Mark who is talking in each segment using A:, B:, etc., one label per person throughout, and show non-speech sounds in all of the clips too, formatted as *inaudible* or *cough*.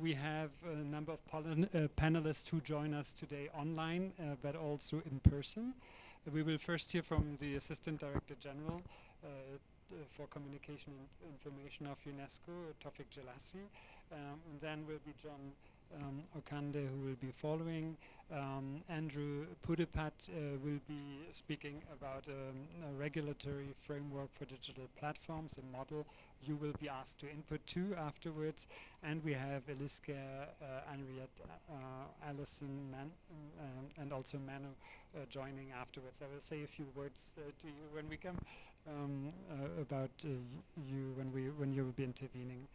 A: we have a number of uh, panelists who join us today online, uh, but also in person. we will first hear from the Assistant Director General uh, for Communication and Information of UNESCO, Tawfik Jelassi. Um, and then will be John um, Okande who will be following. Um, Andrew Puddephatt uh, will be speaking about um, a regulatory framework for digital platforms, a model you will be asked to input to afterwards. And we have Eliska, uh, Henriette, uh, Alison, Man um, and also Manu uh, joining afterwards. I will say a few words uh, to you when we come um, uh, about you when we when you will be intervening.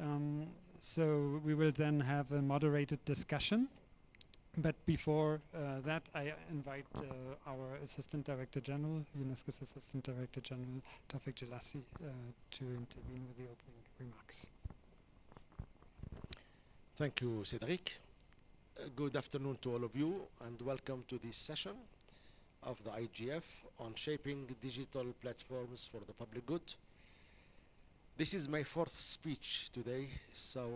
A: Um, so we will then have a moderated discussion. But before uh, that, I invite uh, our Assistant Director General, UNESCO's Assistant Director General, Tawfik Jelassi, uh, to intervene with the opening remarks.
B: Thank you, Cedric. Uh, good afternoon to all of you, and welcome to this session of the IGF on shaping digital platforms for the public good. This is my fourth speech today, so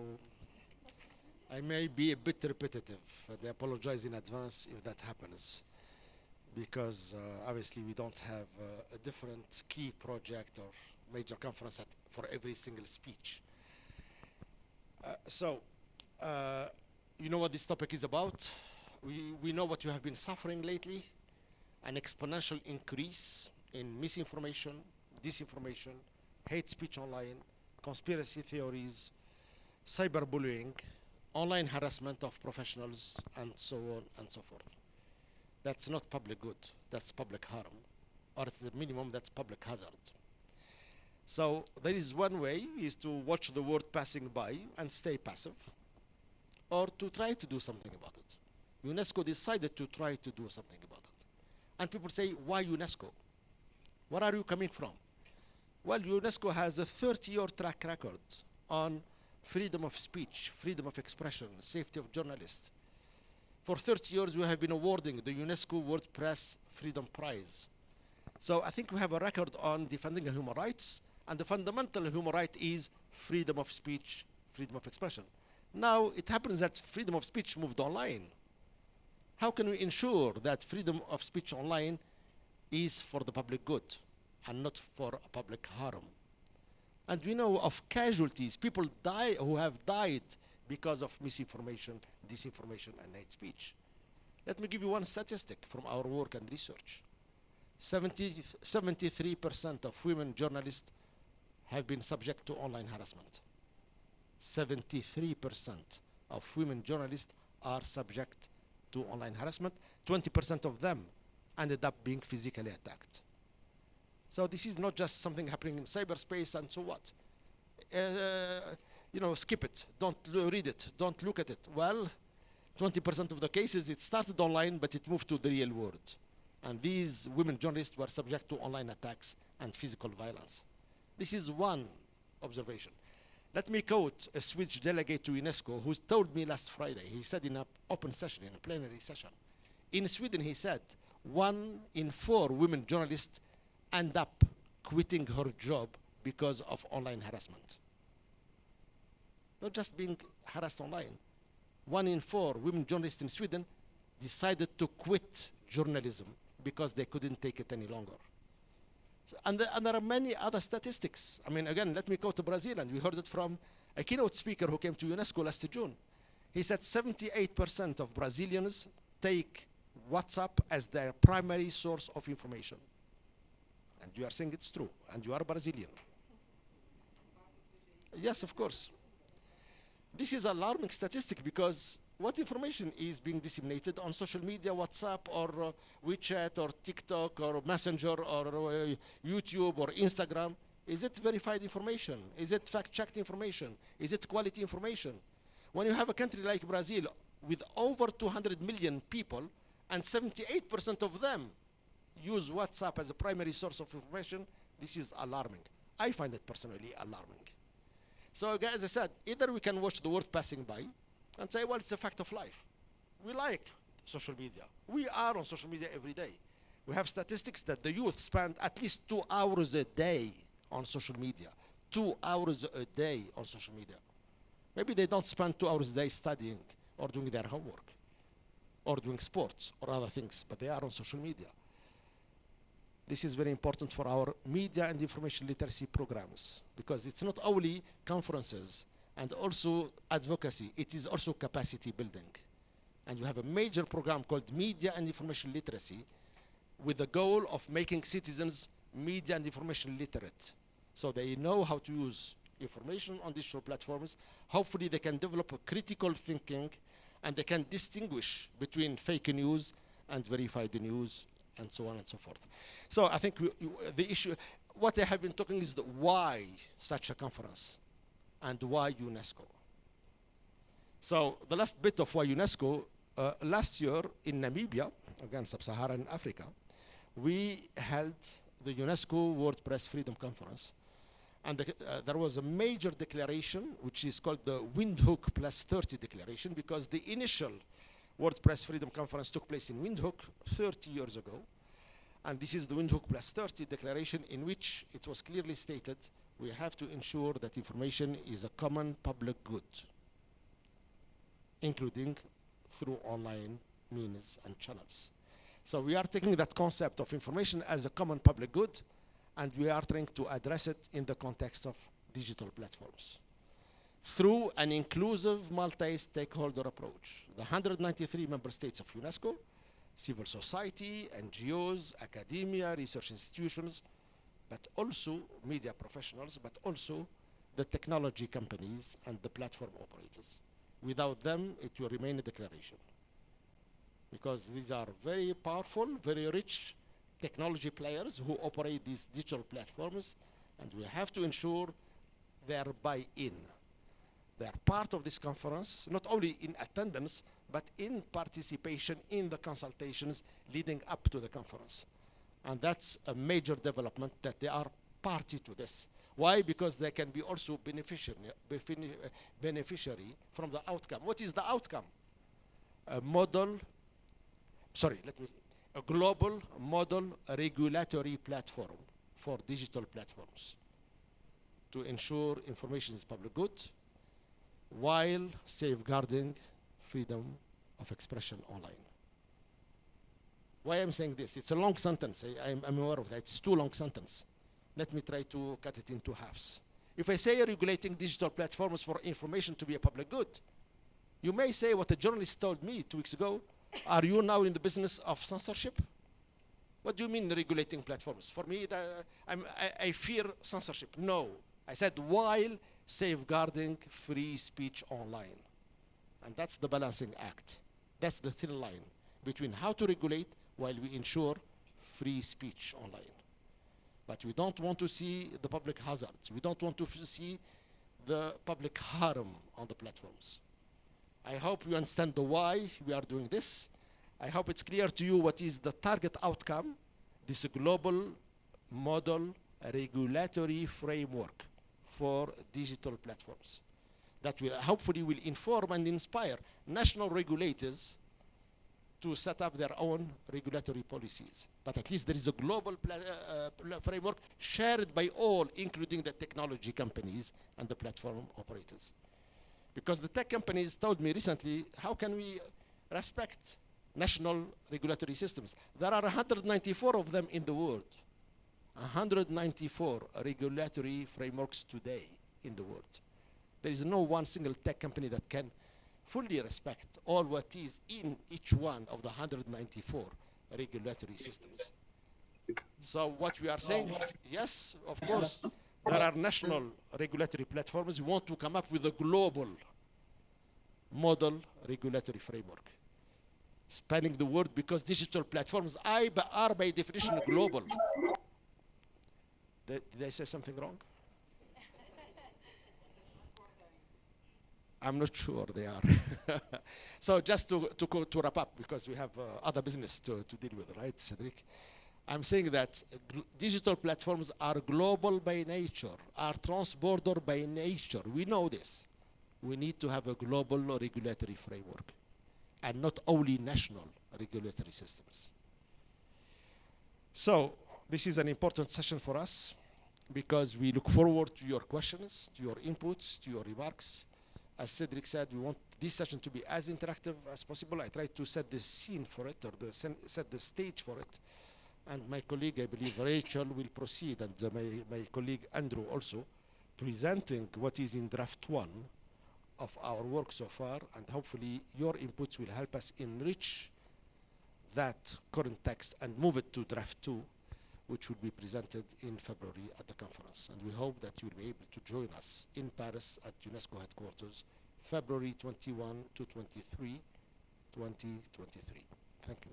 B: I may be a bit repetitive. I apologize in advance if that happens, because uh, obviously we don't have uh, a different key project or major conference for every single speech. Uh, so, uh, you know what this topic is about. We, we know what you have been suffering lately, an exponential increase in misinformation, disinformation, hate speech online, conspiracy theories, cyberbullying, online harassment of professionals, and so on and so forth. That's not public good, that's public harm, or at the minimum, that's public hazard. So there is one way is to watch the world passing by and stay passive, or to try to do something about it. UNESCO decided to try to do something about it. And people say, why UNESCO? Where are you coming from? Well, UNESCO has a 30-year track record on freedom of speech, freedom of expression, safety of journalists. For 30 years, we have been awarding the UNESCO World Press Freedom Prize. So I think we have a record on defending human rights, and the fundamental human right is freedom of speech, freedom of expression. Now, it happens that freedom of speech moved online. How can we ensure that freedom of speech online is for the public good? and not for public harm. And we know of casualties, people die who have died because of misinformation, disinformation, and hate speech. Let me give you one statistic from our work and research. 73% of women journalists have been subject to online harassment. 73% of women journalists are subject to online harassment. 20% of them ended up being physically attacked. So this is not just something happening in cyberspace and so what. Uh, you know, skip it, don't read it, don't look at it. Well, 20% of the cases, it started online, but it moved to the real world. And these women journalists were subject to online attacks and physical violence. This is one observation. Let me quote a Swedish delegate to UNESCO who told me last Friday, he said in an open session, in a plenary session, in Sweden, he said, one in four women journalists end up quitting her job because of online harassment. Not just being harassed online. One in four women journalists in Sweden decided to quit journalism because they couldn't take it any longer. So, and, the, and, there are many other statistics. I mean, again, let me go to Brazil, and we heard it from a keynote speaker who came to UNESCO last June. He said 78% of Brazilians take WhatsApp as their primary source of information and you are saying it's true, and you are Brazilian. Yes, of course. This is alarming statistic because what information is being disseminated on social media, WhatsApp or uh, WeChat or TikTok or Messenger or uh, YouTube or Instagram? Is it verified information? Is it fact-checked information? Is it quality information? When you have a country like Brazil with over 200 million people and 78% of them use WhatsApp as a primary source of information, this is alarming. I find it personally alarming. So as I said, either we can watch the world passing by and say, well, it's a fact of life. We like social media. We are on social media every day. We have statistics that the youth spend at least two hours a day on social media. Two hours a day on social media. Maybe they don't spend two hours a day studying or doing their homework or doing sports or other things, but they are on social media. This is very important for our media and information literacy programs because it's not only conferences and also advocacy, it is also capacity building. And you have a major program called Media and Information Literacy with the goal of making citizens media and information literate. So they know how to use information on digital platforms. Hopefully they can develop a critical thinking and they can distinguish between fake news and verified news and so on and so forth. So I think we, the issue, what I have been talking is the why such a conference and why UNESCO. So the last bit of why UNESCO, uh, last year in Namibia, again sub-Saharan Africa, we held the UNESCO World Press Freedom Conference. And the, uh, there was a major declaration, which is called the Windhoek Plus 30 Declaration, because the initial World Press Freedom Conference took place in Windhoek 30 years ago. And this is the Windhoek Plus 30 Declaration, in which it was clearly stated we have to ensure that information is a common public good, including through online means and channels. So we are taking that concept of information as a common public good, and we are trying to address it in the context of digital platforms through an inclusive multi-stakeholder approach. The 193 member states of UNESCO, civil society, NGOs, academia, research institutions, but also media professionals, but also the technology companies and the platform operators. Without them, it will remain a declaration because these are very powerful, very rich technology players who operate these digital platforms, and we have to ensure their buy-in. Are part of this conference, not only in attendance, but in participation in the consultations leading up to the conference. And that's a major development that they are party to this. Why? Because they can be also beneficiary, beneficiary from the outcome. What is the outcome? A model sorry, let me, a global model regulatory platform for digital platforms to ensure information is public good while safeguarding freedom of expression online. Why I'm saying this? It's a long sentence. I, am aware of that. It's too long sentence. Let me try to cut it into halves. If I say regulating digital platforms for information to be a public good, you may say what a journalist told me two weeks ago, are you now in the business of censorship? What do you mean regulating platforms? For me, I, I fear censorship. No. I said while safeguarding free speech online. And that's the balancing act. That's the thin line between how to regulate while we ensure free speech online. But we don't want to see the public hazards. We don't want to see the public harm on the platforms. I hope you understand the why we are doing this. I hope it's clear to you what is the target outcome, this global model regulatory framework for digital platforms that will hopefully will inform and inspire national regulators to set up their own regulatory policies. But at least there is a global uh, framework shared by all, including the technology companies and the platform operators. Because the tech companies told me recently, how can we respect national regulatory systems? There are 194 of them in the world. 194 regulatory frameworks today in the world. There is no one single tech company that can fully respect all what is in each one of the 194 regulatory systems. So what we are saying, yes, of course, there are national regulatory platforms. We want to come up with a global model regulatory framework. Spanning the world because digital platforms are by definition global. Did, did I say something wrong? I'm not sure they are. *laughs* so just to, to, to wrap up, because we have uh, other business to, to deal with, right, Cedric? I'm saying that digital platforms are global by nature, are trans-border by nature. We know this. We need to have a global regulatory framework and not only national regulatory systems. So this is an important session for us because we look forward to your questions, to your inputs, to your remarks. As Cedric said, we want this session to be as interactive as possible. I tried to set the scene for it, or the set the stage for it. And my colleague, I believe Rachel, will proceed, and uh, my, my colleague Andrew also, presenting what is in draft one of our work so far, and hopefully your inputs will help us enrich that current text and move it to draft two, which will be presented in February at the conference. And we hope that you will be able to join us in Paris at UNESCO headquarters, February 21 to 23, 2023. Thank you.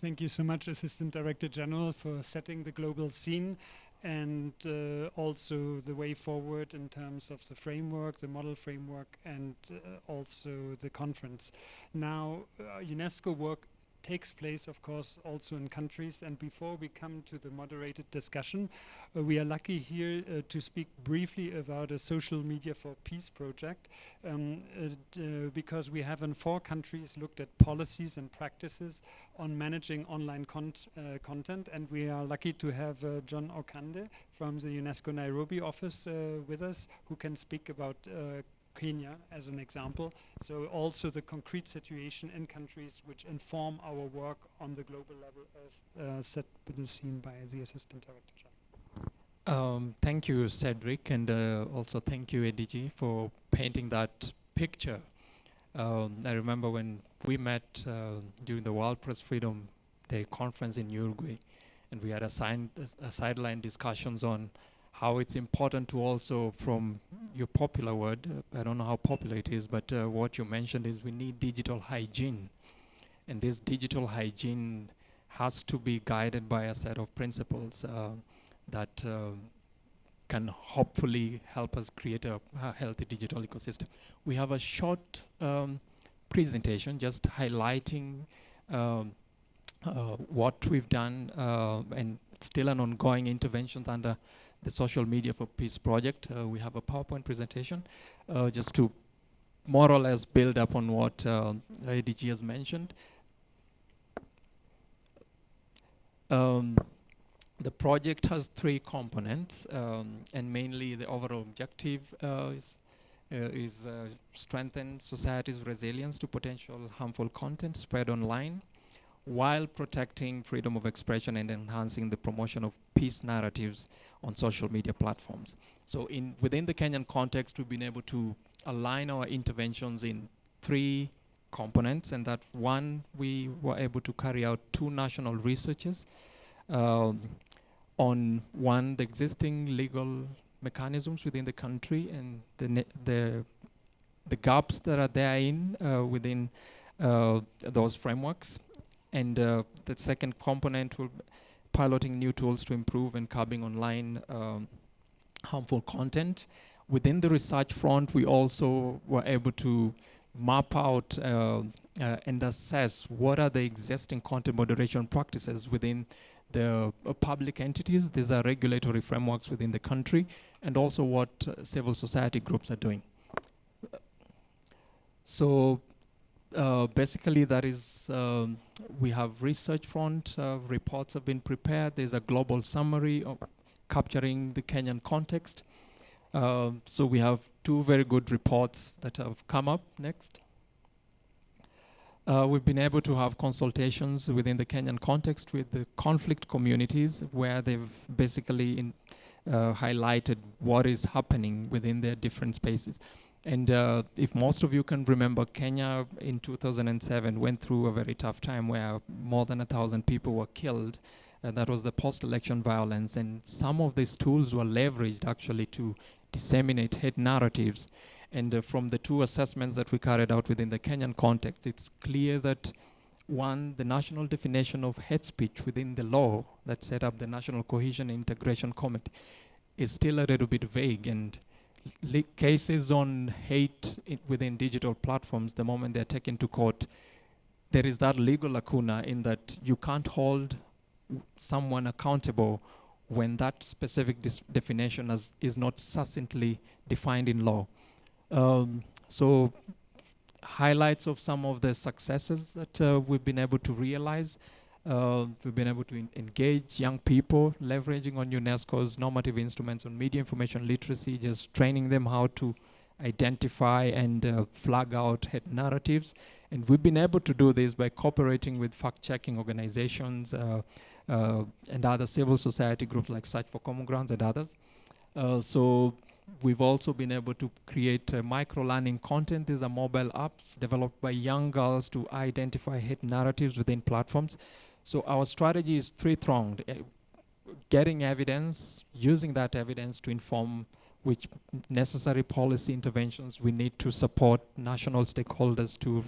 A: Thank you so much, Assistant Director General, for setting the global scene and uh, also the way forward in terms of the framework, the model framework, and uh, also the conference. Now, uh, UNESCO work takes place, of course, also in countries. And before we come to the moderated discussion, uh, we are lucky here uh, to speak briefly about a social media for peace project, um, uh, because we have in four countries looked at policies and practices on managing online uh, content. And we are lucky to have uh, John Okande from the UNESCO Nairobi office uh, with us, who can speak about Kenya as an example. So also the concrete situation in countries which inform our work on the global level as uh, set scene by the Assistant Director
C: um, thank you, Cedric, and uh, also thank you, ADG, for painting that picture. Um, I remember when we met uh, during the World Press Freedom Day conference in Uruguay, and we had a, a sideline discussions on how it's important to also, from your popular word, uh, I don't know how popular it is, but uh, what you mentioned is we need digital hygiene. And this digital hygiene has to be guided by a set of principles uh, that uh, can hopefully help us create a, a, healthy digital ecosystem. We have a short um, presentation just highlighting um, uh, what we've done uh, and still an ongoing interventions under the Social Media for Peace project. Uh, we have a PowerPoint presentation uh, just to more or less build up on what uh, ADG has mentioned. Um, the project has three components, um, and mainly the overall objective uh, is, uh, is uh, strengthen society's resilience to potential harmful content spread online while protecting freedom of expression and enhancing the promotion of peace narratives on social media platforms. So in within the Kenyan context, we've been able to align our interventions in three components, and that one, we were able to carry out two national researches um, on one, the existing legal mechanisms within the country and the, the, the gaps that are therein uh, within uh, those frameworks, and uh, the second component will piloting new tools to improve and curbing online um, harmful content. Within the research front, we also were able to map out uh, uh, and assess what are the existing content moderation practices within the uh, public entities. These are regulatory frameworks within the country, and also what uh, civil society groups are doing. So uh, basically that is, um, we have research front, uh, reports have been prepared. There's a global summary of capturing the Kenyan context. Uh, so we have two very good reports that have come up next. Uh, we've been able to have consultations within the Kenyan context with the conflict communities where they've basically uh, highlighted what is happening within their different spaces. And uh, if most of you can remember, Kenya in 2007 went through a very tough time where more than a thousand people were killed. And that was the post-election violence. And some of these tools were leveraged actually to disseminate hate narratives. And uh, from the two assessments that we carried out within the Kenyan context, it's clear that one, the national definition of hate speech within the law that set up the National Cohesion and Integration Committee is still a little bit vague and cases on hate within digital platforms, the moment they're taken to court, there is that legal lacuna in that you can't hold someone accountable when that specific definition as, is not succinctly defined in law. Um, so highlights of some of the successes that uh, we've been able to realize. Uh, we've been able to engage young people, leveraging on UNESCO's normative instruments on media information literacy, just training them how to identify and uh, flag out hate narratives. And we've been able to do this by cooperating with fact-checking organizations uh, uh, and other civil society groups like Search for Common Grounds and others. Uh, so we've also been able to create uh, micro-learning content. These are mobile apps developed by young girls to identify hate narratives within platforms. So our strategy is three-pronged. Uh, getting evidence, using that evidence to inform which necessary policy interventions we need to support national stakeholders to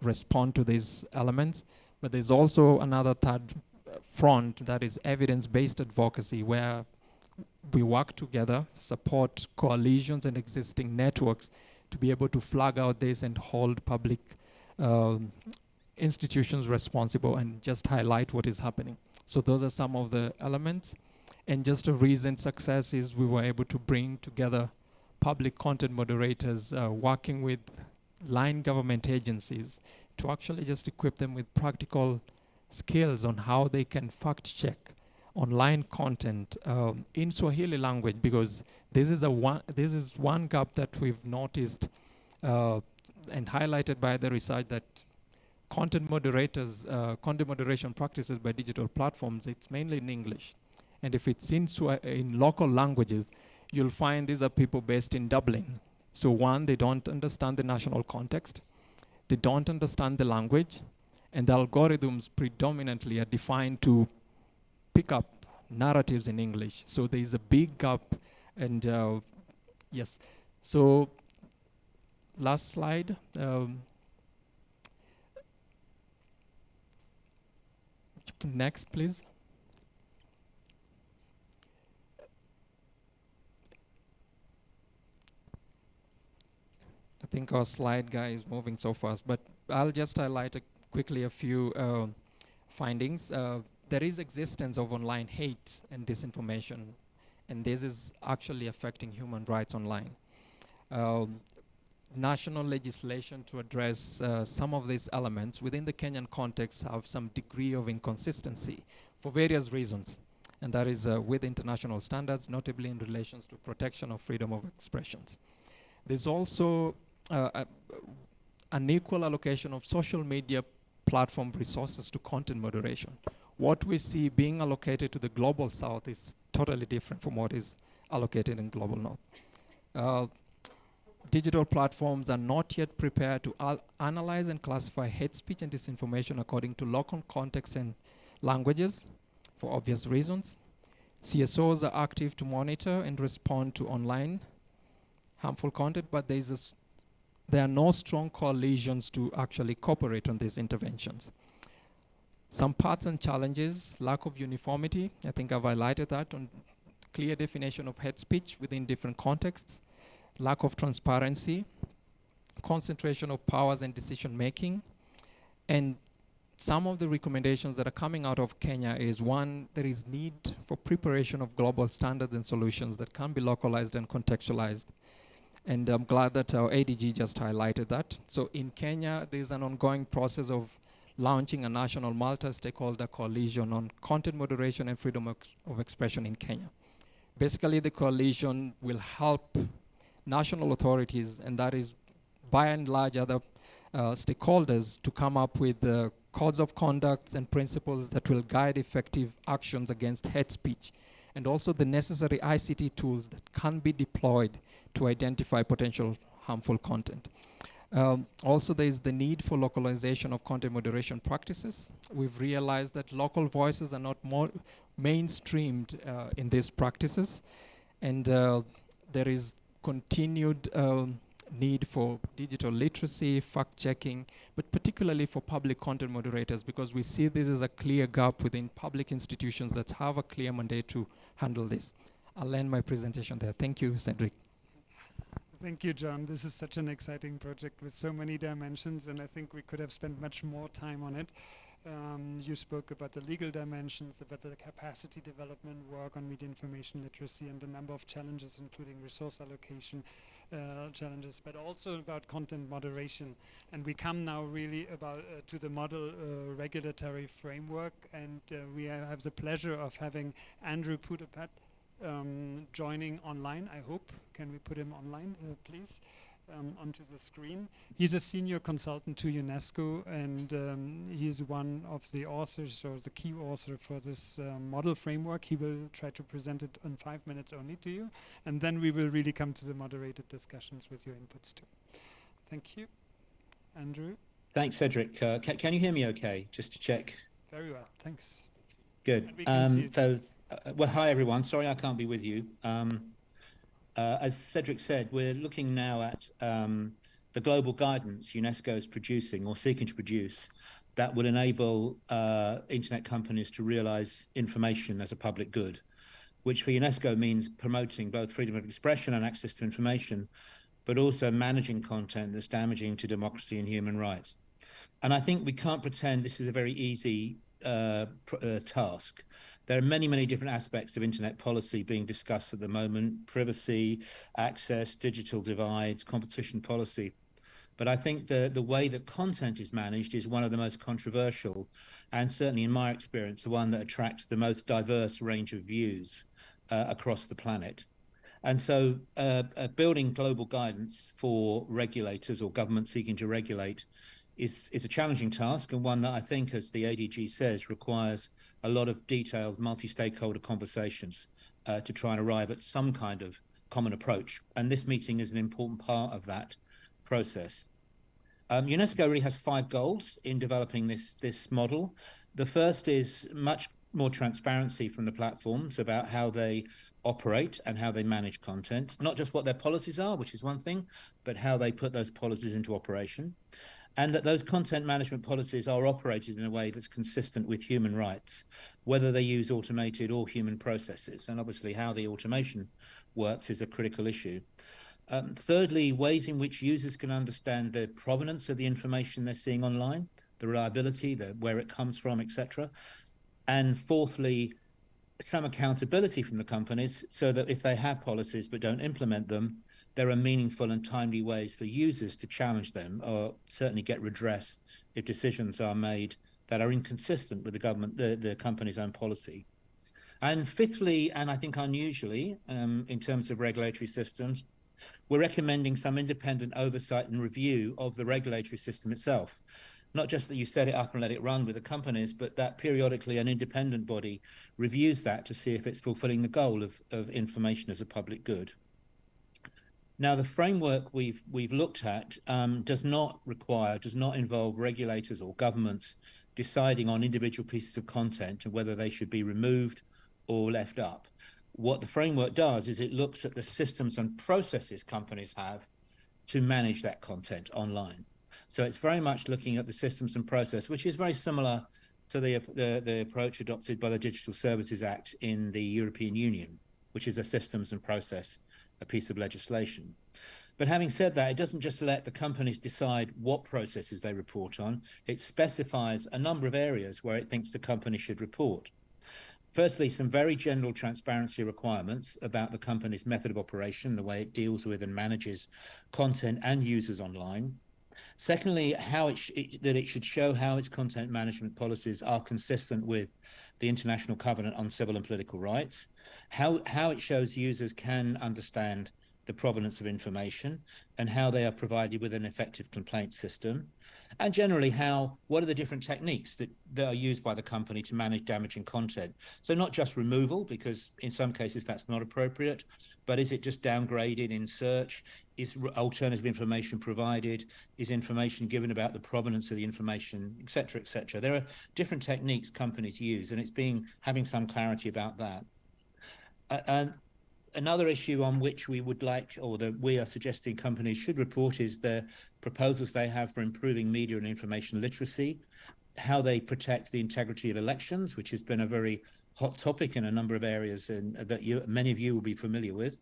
C: respond to these elements. But there's also another third uh, front that is evidence-based advocacy where we work together, support coalitions and existing networks to be able to flag out this and hold public um, institutions responsible and just highlight what is happening. So those are some of the elements. And just a recent success is we were able to bring together public content moderators uh, working with line government agencies to actually just equip them with practical skills on how they can fact check online content um, in Swahili language because this is a one this is one gap that we've noticed uh, and highlighted by the research that content moderators uh, content moderation practices by digital platforms it's mainly in English and if it's in in local languages you'll find these are people based in Dublin so one they don't understand the national context they don't understand the language and the algorithms predominantly are defined to pick up narratives in English. So there is a big gap, and uh, yes. So last slide. Um, next, please. I think our slide guy is moving so fast, but I'll just highlight a quickly a few uh, findings. Uh, there is existence of online hate and disinformation, and this is actually affecting human rights online. Um, national legislation to address uh, some of these elements within the Kenyan context have some degree of inconsistency for various reasons, and that is uh, with international standards, notably in relations to protection of freedom of expressions. There's also uh, an equal allocation of social media platform resources to content moderation what we see being allocated to the global south is totally different from what is allocated in global north. Digital platforms are not yet prepared to analyze and classify hate speech and disinformation according to local context and languages for obvious reasons. CSOs are active to monitor and respond to online harmful content, but there, is there are no strong coalitions to actually cooperate on these interventions. Some parts and challenges, lack of uniformity. I think I've highlighted that on clear definition of hate speech within different contexts, lack of transparency, concentration of powers and decision making, and some of the recommendations that are coming out of Kenya is one, there is need for preparation of global standards and solutions that can be localized and contextualized. And I'm glad that our ADG just highlighted that. So in Kenya, there's an ongoing process of launching a national multi-stakeholder coalition on content moderation and freedom of, of expression in Kenya. Basically, the coalition will help national authorities, and that is by and large other uh, stakeholders, to come up with the codes of conduct and principles that will guide effective actions against hate speech, and also the necessary ICT tools that can be deployed to identify potential harmful content. Um, also, there is the need for localization of content moderation practices. We've realized that local voices are not more mainstreamed uh, in these practices, and uh, there is continued um, need for digital literacy, fact-checking, but particularly for public content moderators, because we see this as a clear gap within public institutions that have a clear mandate to handle this. I'll end my presentation there. Thank you, Cedric.
A: Thank you, John. This is such an exciting project with so many dimensions, and I think we could have spent much more time on it. Um, you spoke about the legal dimensions, about the capacity development work on media information literacy, and a number of challenges, including resource allocation, uh, challenges, but also about content moderation. And we come now really about uh, to the model uh, regulatory framework, and uh, we have the pleasure of having Andrew Puddephatt um, joining online. I hope. Can we put him online, uh, please? Um, onto the screen. He's a senior consultant to UNESCO, and um, he's one of the authors or the key author for this uh, model framework. He will try to present it in five minutes only to you, and then we will really come to the moderated discussions with your inputs too. Thank you, Andrew.
D: Thanks, Cedric. Uh, ca can you hear me okay? Just to check.
A: Very well, thanks.
D: Good. Um, so, uh, well, hi everyone. Sorry I can't be with you. Um, uh, as Cedric said, we're looking now at um, the global guidance UNESCO is producing or seeking to produce that will enable uh, internet companies to realize information as a public good, which for UNESCO means promoting both freedom of expression and access to information, but also managing content that's damaging to democracy and human rights. And I think we can't pretend this is a very easy uh, uh task. There are many, many different aspects of internet policy being discussed at the moment, privacy, access, digital divides, competition policy. But I think the, the way that content is managed is one of the most controversial, and certainly in my experience, the one that attracts the most diverse range of views uh, across the planet. And so uh, uh, building global guidance for regulators or governments seeking to regulate is, is a challenging task and one that I think, as the ADG says, requires a lot of detailed multi-stakeholder conversations uh, to try and arrive at some kind of common approach. And this meeting is an important part of that process. Um, UNESCO really has five goals in developing this, this model. The first is much more transparency from the platforms about how they operate and how they manage content, not just what their policies are, which is one thing, but how they put those policies into operation and that those content management policies are operated in a way that's consistent with human rights, whether they use automated or human processes. And obviously how the automation works is a critical issue. Um, thirdly, ways in which users can understand the provenance of the information they're seeing online, the reliability, the, where it comes from, etc. And fourthly, some accountability from the companies so that if they have policies but don't implement them, there are meaningful and timely ways for users to challenge them or certainly get redress if decisions are made that are inconsistent with the government, the, the company's own policy. And fifthly, and I think unusually um, in terms of regulatory systems, we're recommending some independent oversight and review of the regulatory system itself. Not just that you set it up and let it run with the companies, but that periodically an independent body reviews that to see if it's fulfilling the goal of, of information as a public good. Now, the framework we've we've looked at um, does not require, does not involve regulators or governments deciding on individual pieces of content and whether they should be removed or left up. What the framework does is it looks at the systems and processes companies have to manage that content online. So it's very much looking at the systems and process, which is very similar to the, the, the approach adopted by the Digital Services Act in the European Union, which is a systems and process a piece of legislation. But having said that, it doesn't just let the companies decide what processes they report on. It specifies a number of areas where it thinks the company should report. Firstly, some very general transparency requirements about the company's method of operation, the way it deals with and manages content and users online. Secondly, how it, it that it should show how its content management policies are consistent with the International Covenant on Civil and Political Rights how, how it shows users can understand the provenance of information and how they are provided with an effective complaint system and generally how what are the different techniques that, that are used by the company to manage damaging content. So not just removal because in some cases that's not appropriate but is it just downgraded in search? Is alternative information provided? Is information given about the provenance of the information etc etc there are different techniques companies use and it's being having some clarity about that uh, another issue on which we would like, or that we are suggesting companies should report is the proposals they have for improving media and information literacy, how they protect the integrity of elections, which has been a very hot topic in a number of areas and that you, many of you will be familiar with,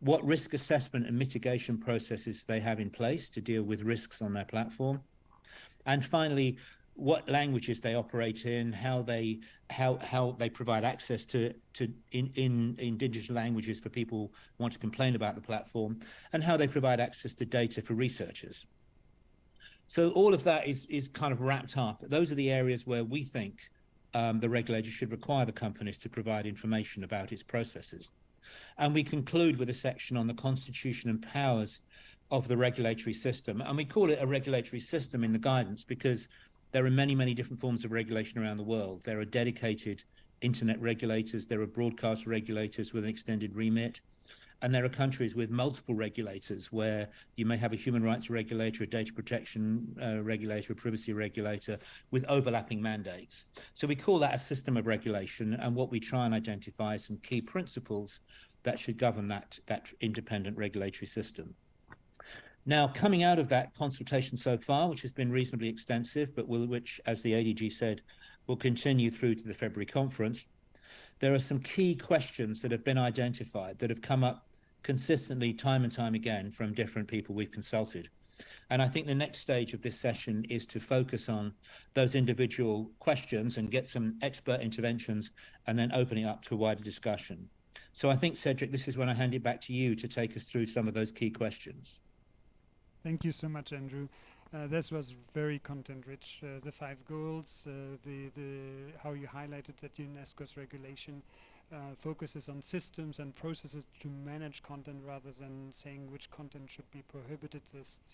D: what risk assessment and mitigation processes they have in place to deal with risks on their platform. And finally, what languages they operate in, how they how how they provide access to to in in, in digital languages for people who want to complain about the platform, and how they provide access to data for researchers. So all of that is is kind of wrapped up. Those are the areas where we think um, the regulator should require the companies to provide information about its processes. And we conclude with a section on the constitution and powers of the regulatory system. And we call it a regulatory system in the guidance because there are many, many different forms of regulation around the world. There are dedicated internet regulators, there are broadcast regulators with an extended remit, and there are countries with multiple regulators where you may have a human rights regulator, a data protection uh, regulator, a privacy regulator with overlapping mandates. So we call that a system of regulation, and what we try and identify is some key principles that should govern that, that independent regulatory system. Now, coming out of that consultation so far, which has been reasonably extensive, but will, which, as the ADG said, will continue through to the February conference, there are some key questions that have been identified that have come up consistently time and time again from different people we've consulted. And I think the next stage of this session is to focus on those individual questions and get some expert interventions and then opening up to a wider discussion. So I think, Cedric, this is when I hand it back to you to take us through some of those key questions.
A: Thank you so much, Andrew. Uh, this was very content-rich. Uh, the five goals, uh, the the how you highlighted that UNESCO's regulation uh, focuses on systems and processes to manage content rather than saying which content should be prohibited.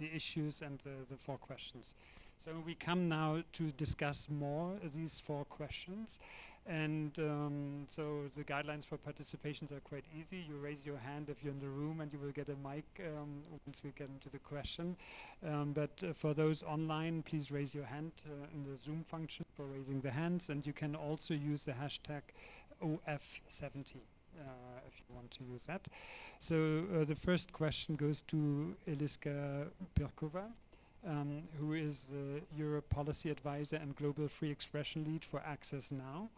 A: The issues and the, the four questions. So we come now to discuss more these four questions. And um, so the guidelines for participations are quite easy. You raise your hand if you're in the room and you will get a mic um, once we get into the question. Um, but uh, for those online, please raise your hand uh, in the Zoom function for raising the hands. And you can also use the hashtag OF70 uh, if you want to use that. So uh, the first question goes to Eliska Pirkova. Um, who is the Europe Policy Advisor and Global Free Expression Lead for Access Now.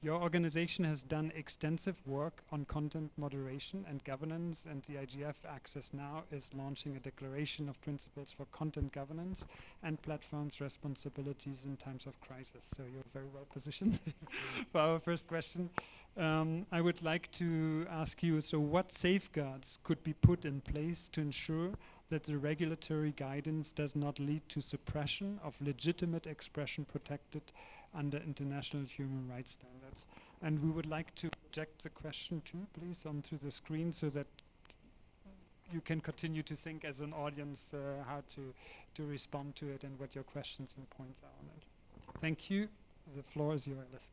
A: Your organization has done extensive work on content moderation and governance, and the IGF Access Now is launching a declaration of principles for content governance and platforms' responsibilities in times of crisis. So you're very well positioned *laughs* for our first question. Um, I would like to ask you, so what safeguards could be put in place to ensure that the regulatory guidance does not lead to suppression of legitimate expression protected under international human rights standards. And we would like to project the question too, please, onto the screen so that you can continue to think as an audience uh, how to, to respond to it and what your questions and points are on it. Thank you. The floor is yours.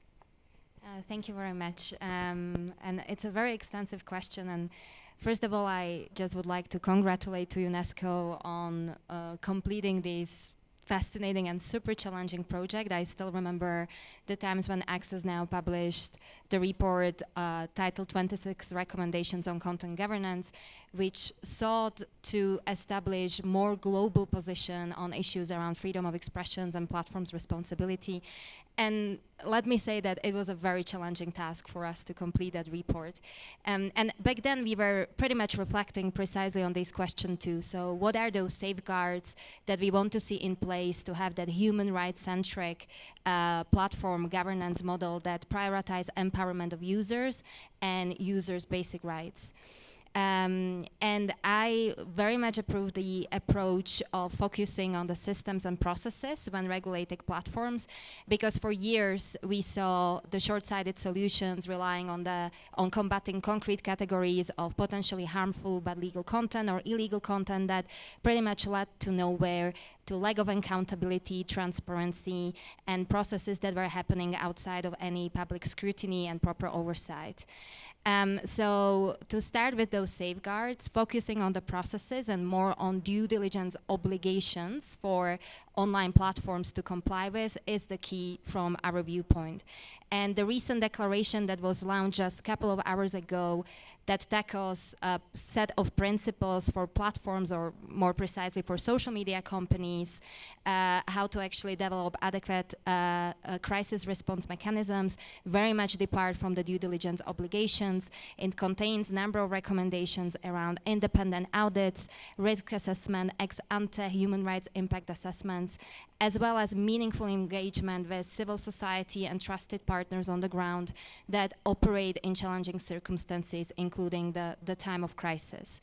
E: Uh, thank you very much. Um, and it's a very extensive question. And first of all, I just would like to congratulate to UNESCO on uh, completing these fascinating and super challenging project. I still remember the times when Access Now published the report uh, titled 26 Recommendations on Content Governance, which sought to establish more global position on issues around freedom of expressions and platforms responsibility and let me say that it was a very challenging task for us to complete that report. Um, and back then we were pretty much reflecting precisely on this question too. So what are those safeguards that we want to see in place to have that human rights centric uh, platform governance model that prioritize empowerment of users and users basic rights. Um, and I very much approve the approach of focusing on the systems and processes when regulating platforms, because for years we saw the short-sighted solutions relying on the on combating concrete categories of potentially harmful but legal content or illegal content that pretty much led to nowhere to lack of accountability, transparency, and processes that were happening outside of any public scrutiny and proper oversight. Um, so to start with those safeguards, focusing on the processes and more on due diligence obligations for online platforms to comply with is the key from our viewpoint. And the recent declaration that was launched just a couple of hours ago that tackles a set of principles for platforms or more precisely for social media companies, uh, how to actually develop adequate uh, uh, crisis response mechanisms, very much depart from the due diligence obligations. It contains a number of recommendations around independent audits, risk assessment, ex ante human rights impact assessments, as well as meaningful engagement with civil society and trusted partners on the ground that operate in challenging circumstances, including the, the time of crisis.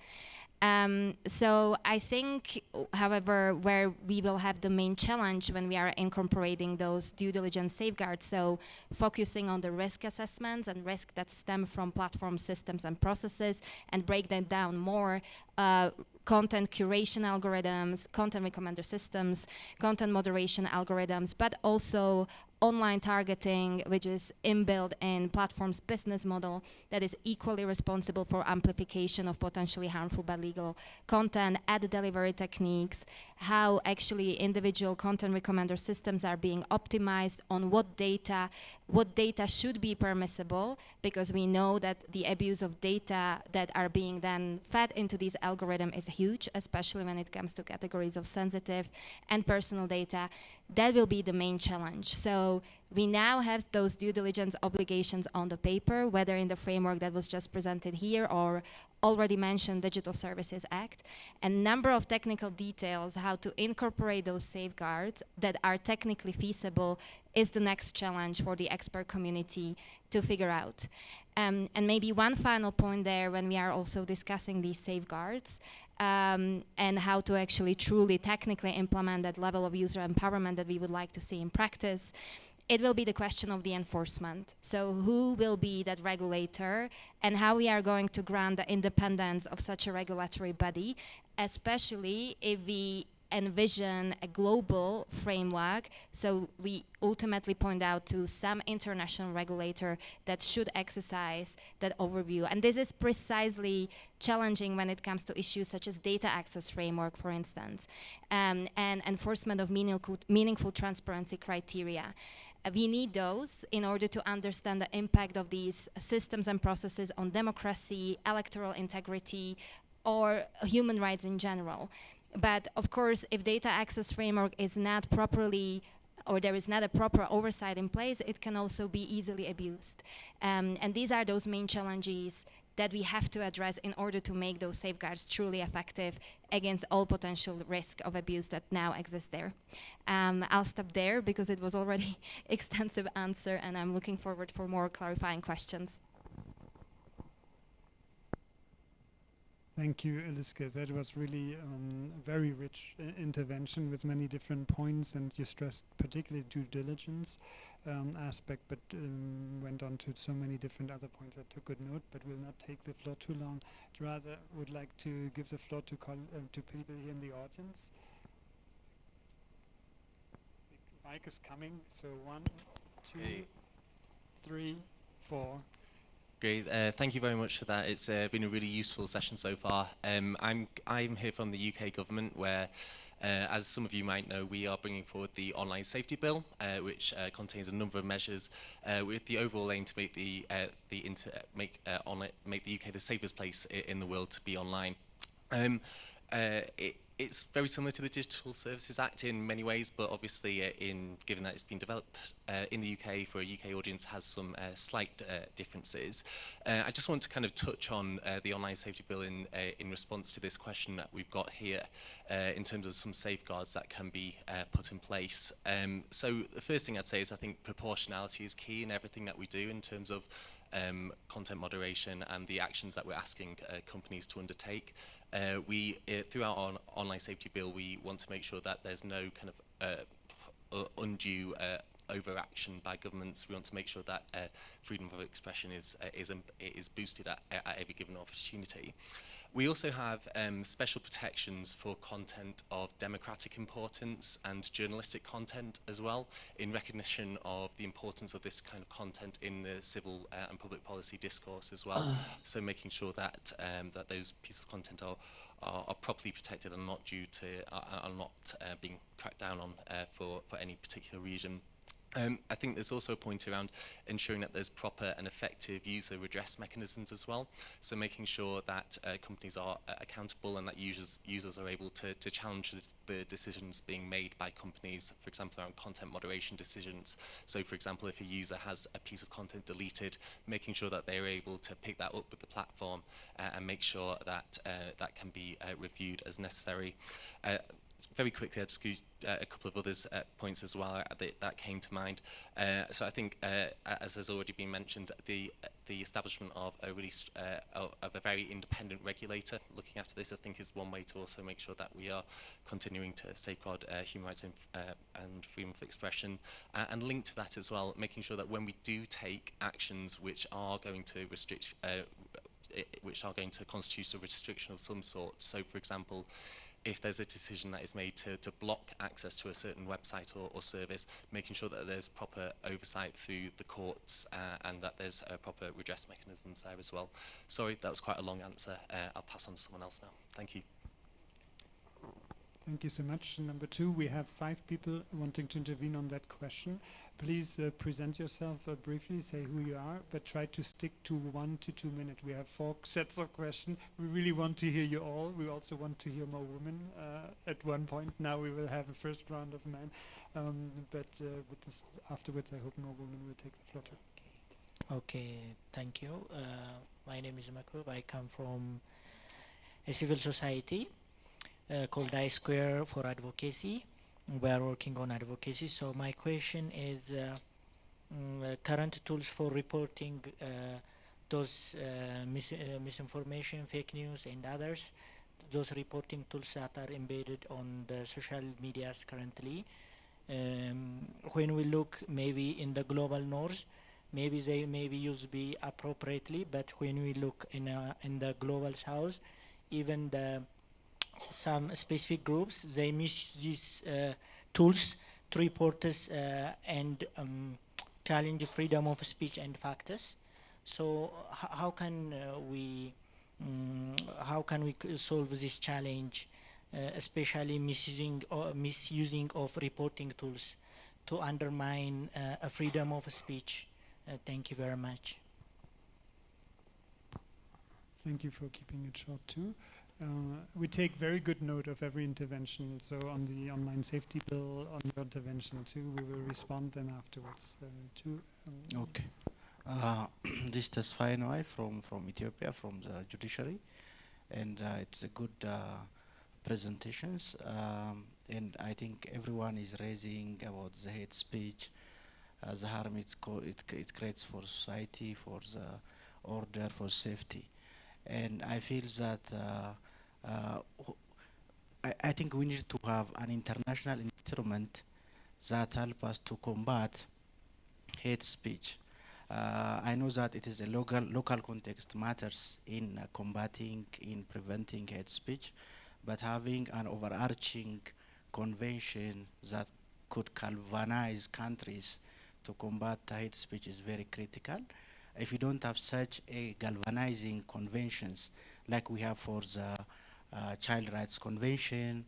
E: Um, so I think, however, where we will have the main challenge when we are incorporating those due diligence safeguards, so focusing on the risk assessments and risk that stem from platform systems and processes and break them down more, uh, content curation algorithms, content recommender systems, content moderation algorithms, but also online targeting, which is inbuilt in platform's business model that is equally responsible for amplification of potentially harmful but legal content, ad delivery techniques, how actually individual content recommender systems are being optimized on what data, what data should be permissible, because we know that the abuse of data that are being then fed into these algorithms is huge, especially when it comes to categories of sensitive and personal data. That will be the main challenge. So we now have those due diligence obligations on the paper, whether in the framework that was just presented here or already mentioned Digital Services Act, a number of technical details how to incorporate those safeguards that are technically feasible is the next challenge for the expert community to figure out. Um, and maybe one final point there when we are also discussing these safeguards um, and how to actually truly technically implement that level of user empowerment that we would like to see in practice it will be the question of the enforcement. So who will be that regulator and how we are going to grant the independence of such a regulatory body, especially if we envision a global framework. So we ultimately point out to some international regulator that should exercise that overview. And this is precisely challenging when it comes to issues such as data access framework, for instance, um, and enforcement of meaningful, meaningful transparency criteria. Uh, we need those in order to understand the impact of these systems and processes on democracy, electoral integrity, or human rights in general. But of course, if data access framework is not properly or there is not a proper oversight in place, it can also be easily abused. Um, and these are those main challenges that we have to address in order to make those safeguards truly effective against all potential risk of abuse that now exists there. Um, I'll stop there because it was already *laughs* extensive answer and I'm looking forward for more clarifying questions.
A: Thank you, Eliska. That was really um, a very rich uh, intervention with many different points, and you stressed particularly due diligence um, aspect, but um, went on to so many different other points. I took good note, but will not take the floor too long. Rather, would like to give the floor to uh, to people here in the audience. The mic is coming, so one, two, three, four.
F: Great. Uh, thank you very much for that. It's uh, been a really useful session so far. Um, I'm, I'm here from the UK government where, uh, as some of you might know, we are bringing forward the Online Safety Bill, uh, which uh, contains a number of measures uh, with the overall aim to make the, uh, the, inter make, uh, online, make the UK the safest place in the world to be online. Um, it, it's very similar to the Digital Services Act in many ways, but obviously, uh, in given that it's been developed uh, in the UK for a UK audience, has some uh, slight uh, differences. Uh, I just want to kind of touch on uh, the online safety bill in in response to this question that we've got here, in terms of some safeguards that can be put in place. Um, so the first thing I'd say is I think proportionality is key in everything that we do in terms of um, content moderation and the actions that we're asking uh, companies to undertake. Uh, we, uh, our on online safety bill, we want to make sure that there's no kind of uh, undue uh, overaction by governments. We want to make sure that uh, freedom of expression is, uh, is, um, is boosted at, at every given opportunity. We also have um, special protections for content of democratic importance and journalistic content as well, in recognition of the importance of this kind of content in the civil uh, and public policy discourse as well. Ah. so making sure that um, that those pieces of content are are, are properly protected and not due to are, are not uh, being cracked down on uh, for for any particular reason. Um, I think there's also a point around ensuring that there's proper and effective user redress mechanisms as well. So making sure that uh, companies are uh, accountable and that users users are able to, to challenge the, the decisions being made by companies, for example, around content moderation decisions. So for example, if a user has a piece of content deleted, making sure that they're able to pick that up with the platform uh, and make sure that uh, that can be uh, reviewed as necessary. Uh, very quickly, I'd just uh, a couple of others uh, points as well that, that came to mind. Uh, so I think, uh, as has already been mentioned, the the establishment of a really uh, of a very independent regulator looking after this, I think, is one way to also make sure that we are continuing to safeguard human rights and, and freedom of expression, and linked to that as well, making sure that when we do take actions which are going to restrict, which are going to constitute a restriction of some sort. So, for example, if there's a decision that is made to, to block access to a certain website or, or service, making sure that there's proper oversight through the courts uh, and that there's uh, proper redress mechanisms there as well. Sorry, that was quite a long answer. Uh, I'll pass on to someone else now. Thank you.
A: Thank you so much. Number two, we have five people wanting to intervene on that question. Please uh, present yourself uh, briefly, say who you are, but try to stick to one to two minutes. We have four *laughs* sets of questions. We really want to hear you all. We also want to hear more women uh, at one point. Now we will have a first round of men, um, but uh, afterwards, I hope more women will take the floor.
G: Okay, okay thank you. Uh, my name is Makub. I come from a civil society called I Square for Advocacy. We are working on advocacy. So my question is uh, mm, uh, current tools for reporting uh, those uh, mis uh, misinformation, fake news, and others. Those reporting tools that are embedded on the social medias currently. Um, when we look maybe in the global north, maybe they may be used be appropriately, but when we look in, in the global south, even the some specific groups, they misuse these uh, tools to report uh, and um, challenge freedom of speech and factors. So how can uh, we um, how can we solve this challenge, uh, especially misusing or misusing of reporting tools to undermine uh, a freedom of speech? Uh, thank you very much.
A: Thank you for keeping it short too. Uh, we take very good note of every intervention. So on the online safety bill, on your intervention too, we will respond then afterwards uh, too.
H: Um, okay. Uh, *clears throat* this is Tesfaye from, from Ethiopia, from the judiciary. And uh, it's a good uh, presentations. Um, and I think everyone is raising about the hate speech, uh, the harm it, it, it creates for society, for the order, for safety. And I feel that uh, I, I, think we need to have an international instrument that help us to combat hate speech. Uh, I know that it is a local local context matters in uh, combating, in preventing hate speech, but having an overarching convention that could galvanize countries to combat hate speech is very critical. If you don't have such a galvanizing conventions like we have for the uh, Child Rights Convention,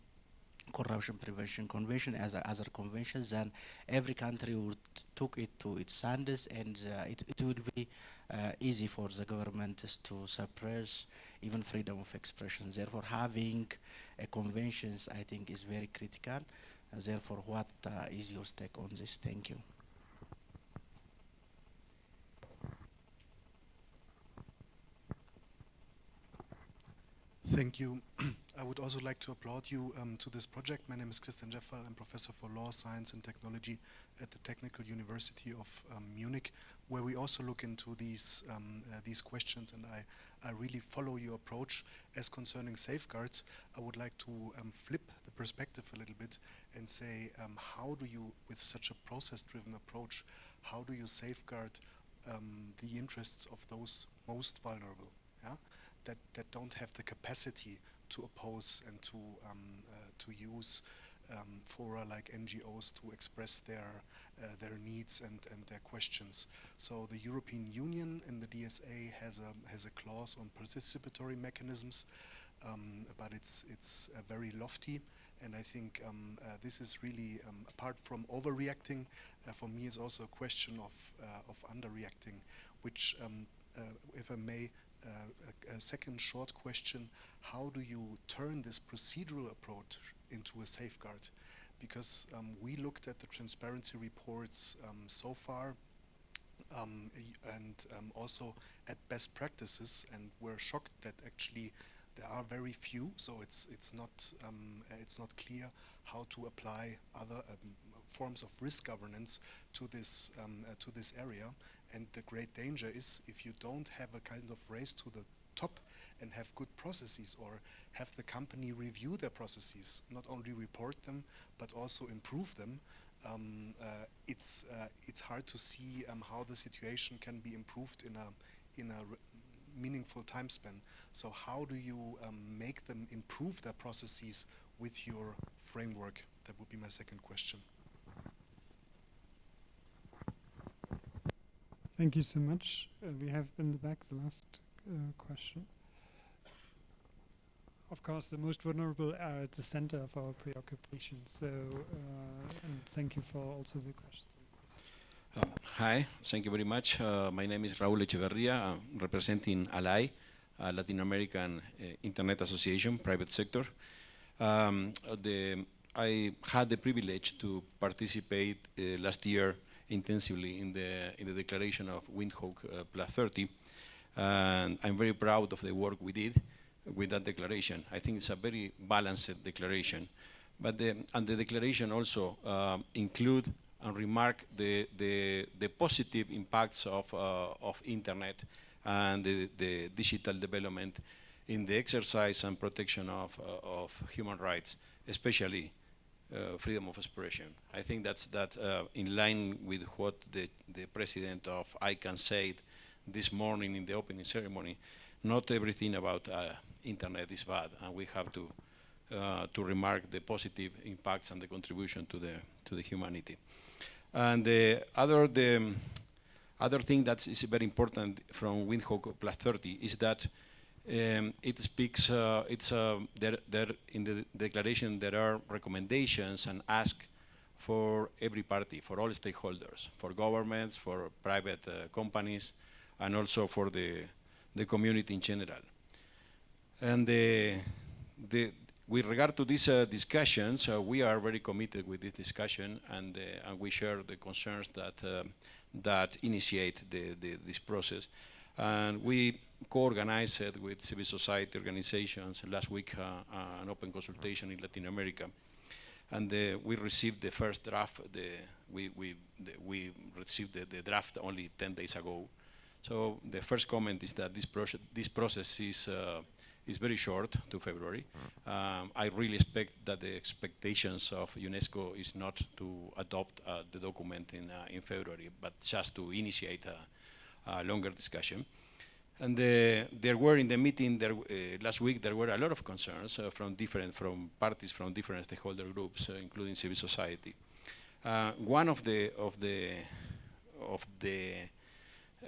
H: Corruption Prevention Convention, as other conventions, then every country would took it to its standards, and uh, it, it would be uh, easy for the government to suppress even freedom of expression. Therefore, having a conventions, I think, is very critical. therefore, what uh, is your stake on this? Thank you.
I: Thank you. *clears throat* I would also like to applaud you um, to this project. My name is Christian Djeffal. I'm professor for law, science and technology at the Technical University of um, Munich, where we also look into these um, uh, these questions. And I, I really follow your approach as concerning safeguards. I would like to um, flip the perspective a little bit and say, um, how do you, with such a process-driven approach, how do you safeguard um, the interests of those most vulnerable? Yeah? That, that don't have the capacity to oppose and to, um, uh, to use um, fora like NGOs to express their, uh, their needs and, and their questions. So the European Union in the DSA has a, has a clause on participatory mechanisms, um, but it's, it's uh, very lofty. And I think um, uh, this is really, um, apart from overreacting, uh, for me is also a question of, uh, of underreacting, which, um, if I may, a, a, second short question, how do you turn this procedural approach into a safeguard? Because um, we looked at the transparency reports um, so far um, and um, also at best practices and we're shocked that actually there are very few, so it's it's not um, it's not clear how to apply other um, forms of risk governance to this uh, to this area. And the great danger is if you don't have a kind of race to the top and have good processes or have the company review their processes, not only report them, but also improve them, um, uh, it's, uh, it's hard to see um, how the situation can be improved in a, in a meaningful time span. So how do you um, make them improve their processes with your framework? That would be my second question.
A: Thank you so much. Uh, we have in the back the last uh, question. Of course, the most vulnerable are at the center of our preoccupation. So, uh, and thank you for also the questions.
J: Uh, hi, thank you very much. Uh, my name is Raúl Echeberría. Representing ALAI, Latin American uh, Internet Association, private sector. Um, the, I had the privilege to participate uh, last year intensively in the, in the declaration of Windhoek uh, Plus 30. And I'm very proud of the work we did with that declaration. I think it's a very balanced declaration. But the, and the declaration also uh, include and remark the, the, the positive impacts of, uh, of internet and the, the, digital development in the exercise and protection of, uh, of human rights, especially uh, freedom of expression. I think that's that uh, in line with what the, the president of ICANN said this morning in the opening ceremony. Not everything about uh, internet is bad, and we have to uh, to remark the positive impacts and the contribution to the to the humanity. And the other the other thing that is very important from Windhoek Plus 30 is that um, it speaks, uh, it's, uh, there, there in the declaration there are recommendations and ask for every party, for all stakeholders, for governments, for private uh, companies, and also for the, the community in general. And the, the, with regard to these uh, discussions, uh, we are very committed with this discussion, and, uh, and we share the concerns that, that initiate the, the, this process. And we co-organized with civil society organizations last week uh, uh, an open consultation in Latin America. And uh, we received the first draft, the, we, we, the, we received the, the, draft only 10 days ago. So the first comment is that this, this process is, is very short to February. Mm. Um, I really expect that the expectations of UNESCO is not to adopt uh, the document in, uh, in February, but just to initiate a, a longer discussion. And there were in the meeting there, uh, last week, there were a lot of concerns uh, from different, from parties from different stakeholder groups, uh, including civil society. Uh, one of the, of the, of the,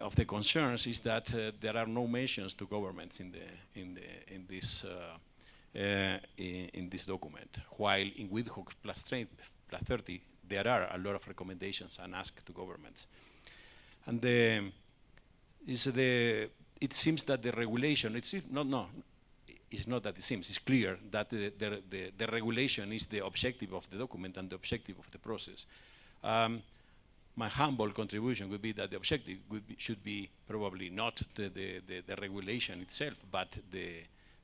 J: of the concerns is that uh, there are no mentions to governments in the, in the, in this, in, in, this document. While in Windhoek plus, plus 30, there are a lot of recommendations and asks to governments. And the, is the it seems that the regulation, it's not, no, it's not that it seems, it's clear that the, the, the, the, regulation is the objective of the document and the objective of the process. Um, my humble contribution would be that the objective be, should be probably not the, the, the, regulation itself, but the,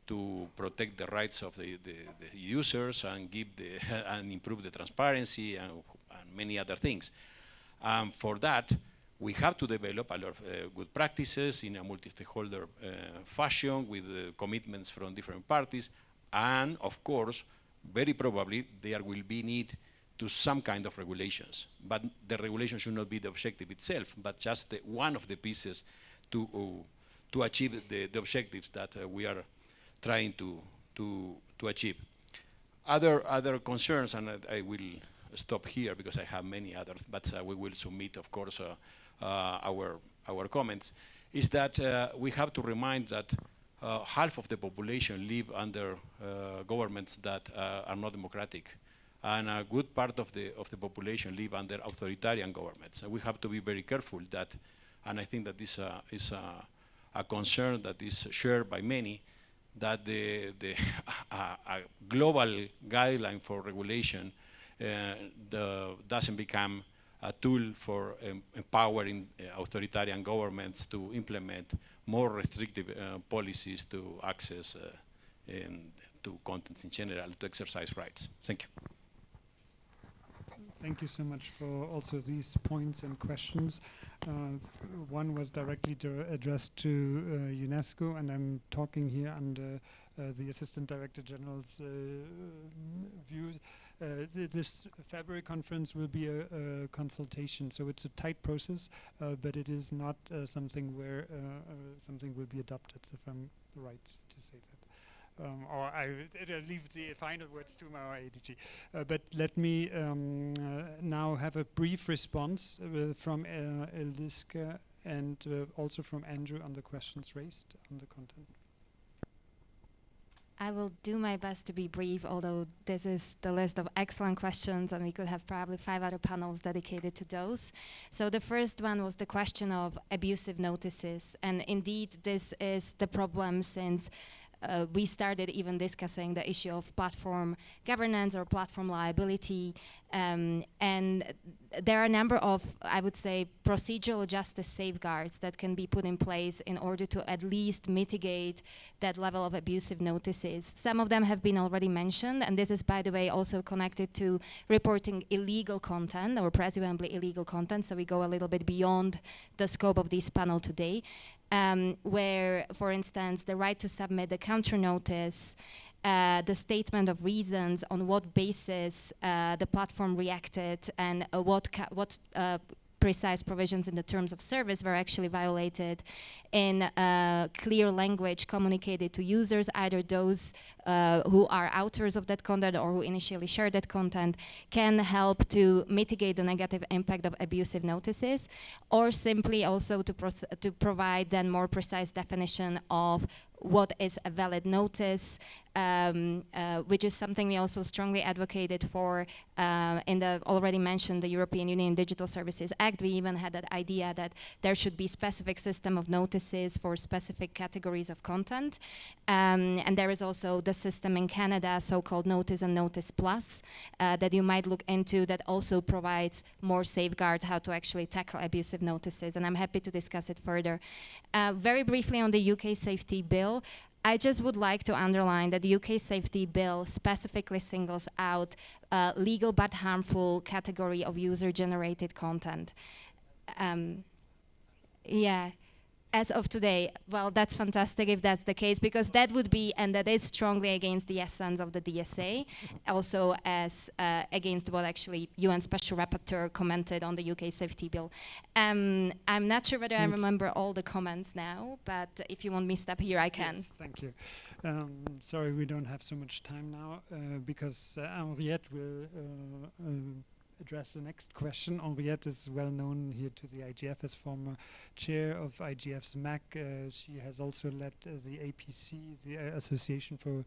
J: to protect the rights of the, the, users and give the *laughs* and improve the transparency and, and many other things. Um, for that, we have to develop a lot of uh, good practices in a multi-stakeholder uh, fashion with uh, commitments from different parties. And of course, very probably there will be need to some kind of regulations. But the regulation should not be the objective itself, but just the, one of the pieces to, uh, to achieve the, the, objectives that uh, we are trying to, to, to achieve. Other, other concerns, and I, I will stop here because I have many others, but uh, we will submit, of course, our, our comments, is that uh, we have to remind that uh, half of the population live under governments that are not democratic and a good part of the of the population live under authoritarian governments. And we have to be very careful that, and I think that this uh, is a, a, concern that is shared by many, that the, the *laughs* a, a, global guideline for regulation uh, the, doesn't become a tool for um, empowering uh, authoritarian governments to implement more restrictive uh, policies to access uh, and to contents in general to exercise rights. Thank you.
A: Thank you so much for also these points and questions. Uh, one was directly addressed to uh, UNESCO, and I'm talking here under uh, the Assistant Director General's uh, views. Uh, th this February conference will be a, a, consultation, so it's a tight process, uh, but it is not something where something will be adopted, if I'm right to say that. Um, or I leave the final words to my ADG. Uh, but let me um, uh, now have a brief response uh, from uh, Eliska and uh, also from Andrew on the questions raised on the content.
E: I will do my best to be brief, although this is the list of excellent questions and we could have probably five other panels dedicated to those. So the first one was the question of abusive notices. And indeed, this is the problem since uh, we started even discussing the issue of platform governance or platform liability. Um, and there are a number of, I would say, procedural justice safeguards that can be put in place in order to at least mitigate that level of abusive notices. Some of them have been already mentioned, and this is, by the way, also connected to reporting illegal content or presumably illegal content, so we go a little bit beyond the scope of this panel today um, where, for instance, the right to submit the counter notice, uh, the statement of reasons on what basis uh, the platform reacted and uh, what, what uh, precise provisions in the terms of service were actually violated in uh, clear language communicated to users, either those uh, who are authors of that content or who initially shared that content, can help to mitigate the negative impact of abusive notices, or simply also to, to provide then more precise definition of what is a valid notice, um, uh, which is something we also strongly advocated for uh, in the already mentioned the European Union Digital Services Act. We even had that idea that there should be specific system of notices for specific categories of content. Um, and there is also the system in Canada, so-called Notice and Notice Plus, uh, that you might look into that also provides more safeguards how to actually tackle abusive notices. And I'm happy to discuss it further. Uh, very briefly on the UK safety bill, I just would like to underline that the UK Safety Bill specifically singles out a legal but harmful category of user-generated content. Um, yeah, as of today, well, that's fantastic if that's the case, because that would be, and that is strongly against the essence of the DSA, also as uh, against what actually UN Special Rapporteur commented on the UK safety bill. Um, I'm not sure whether thank I remember all the comments now, but if you want me to stop here, I can.
A: Yes, thank you. Um, sorry, we don't have so much time now, uh, because uh, Henriette will uh, uh, address the next question. Henriette is well known here to the IGF as former chair of IGF's MAG. Uh, she has also led uh, the APC, the uh, Association for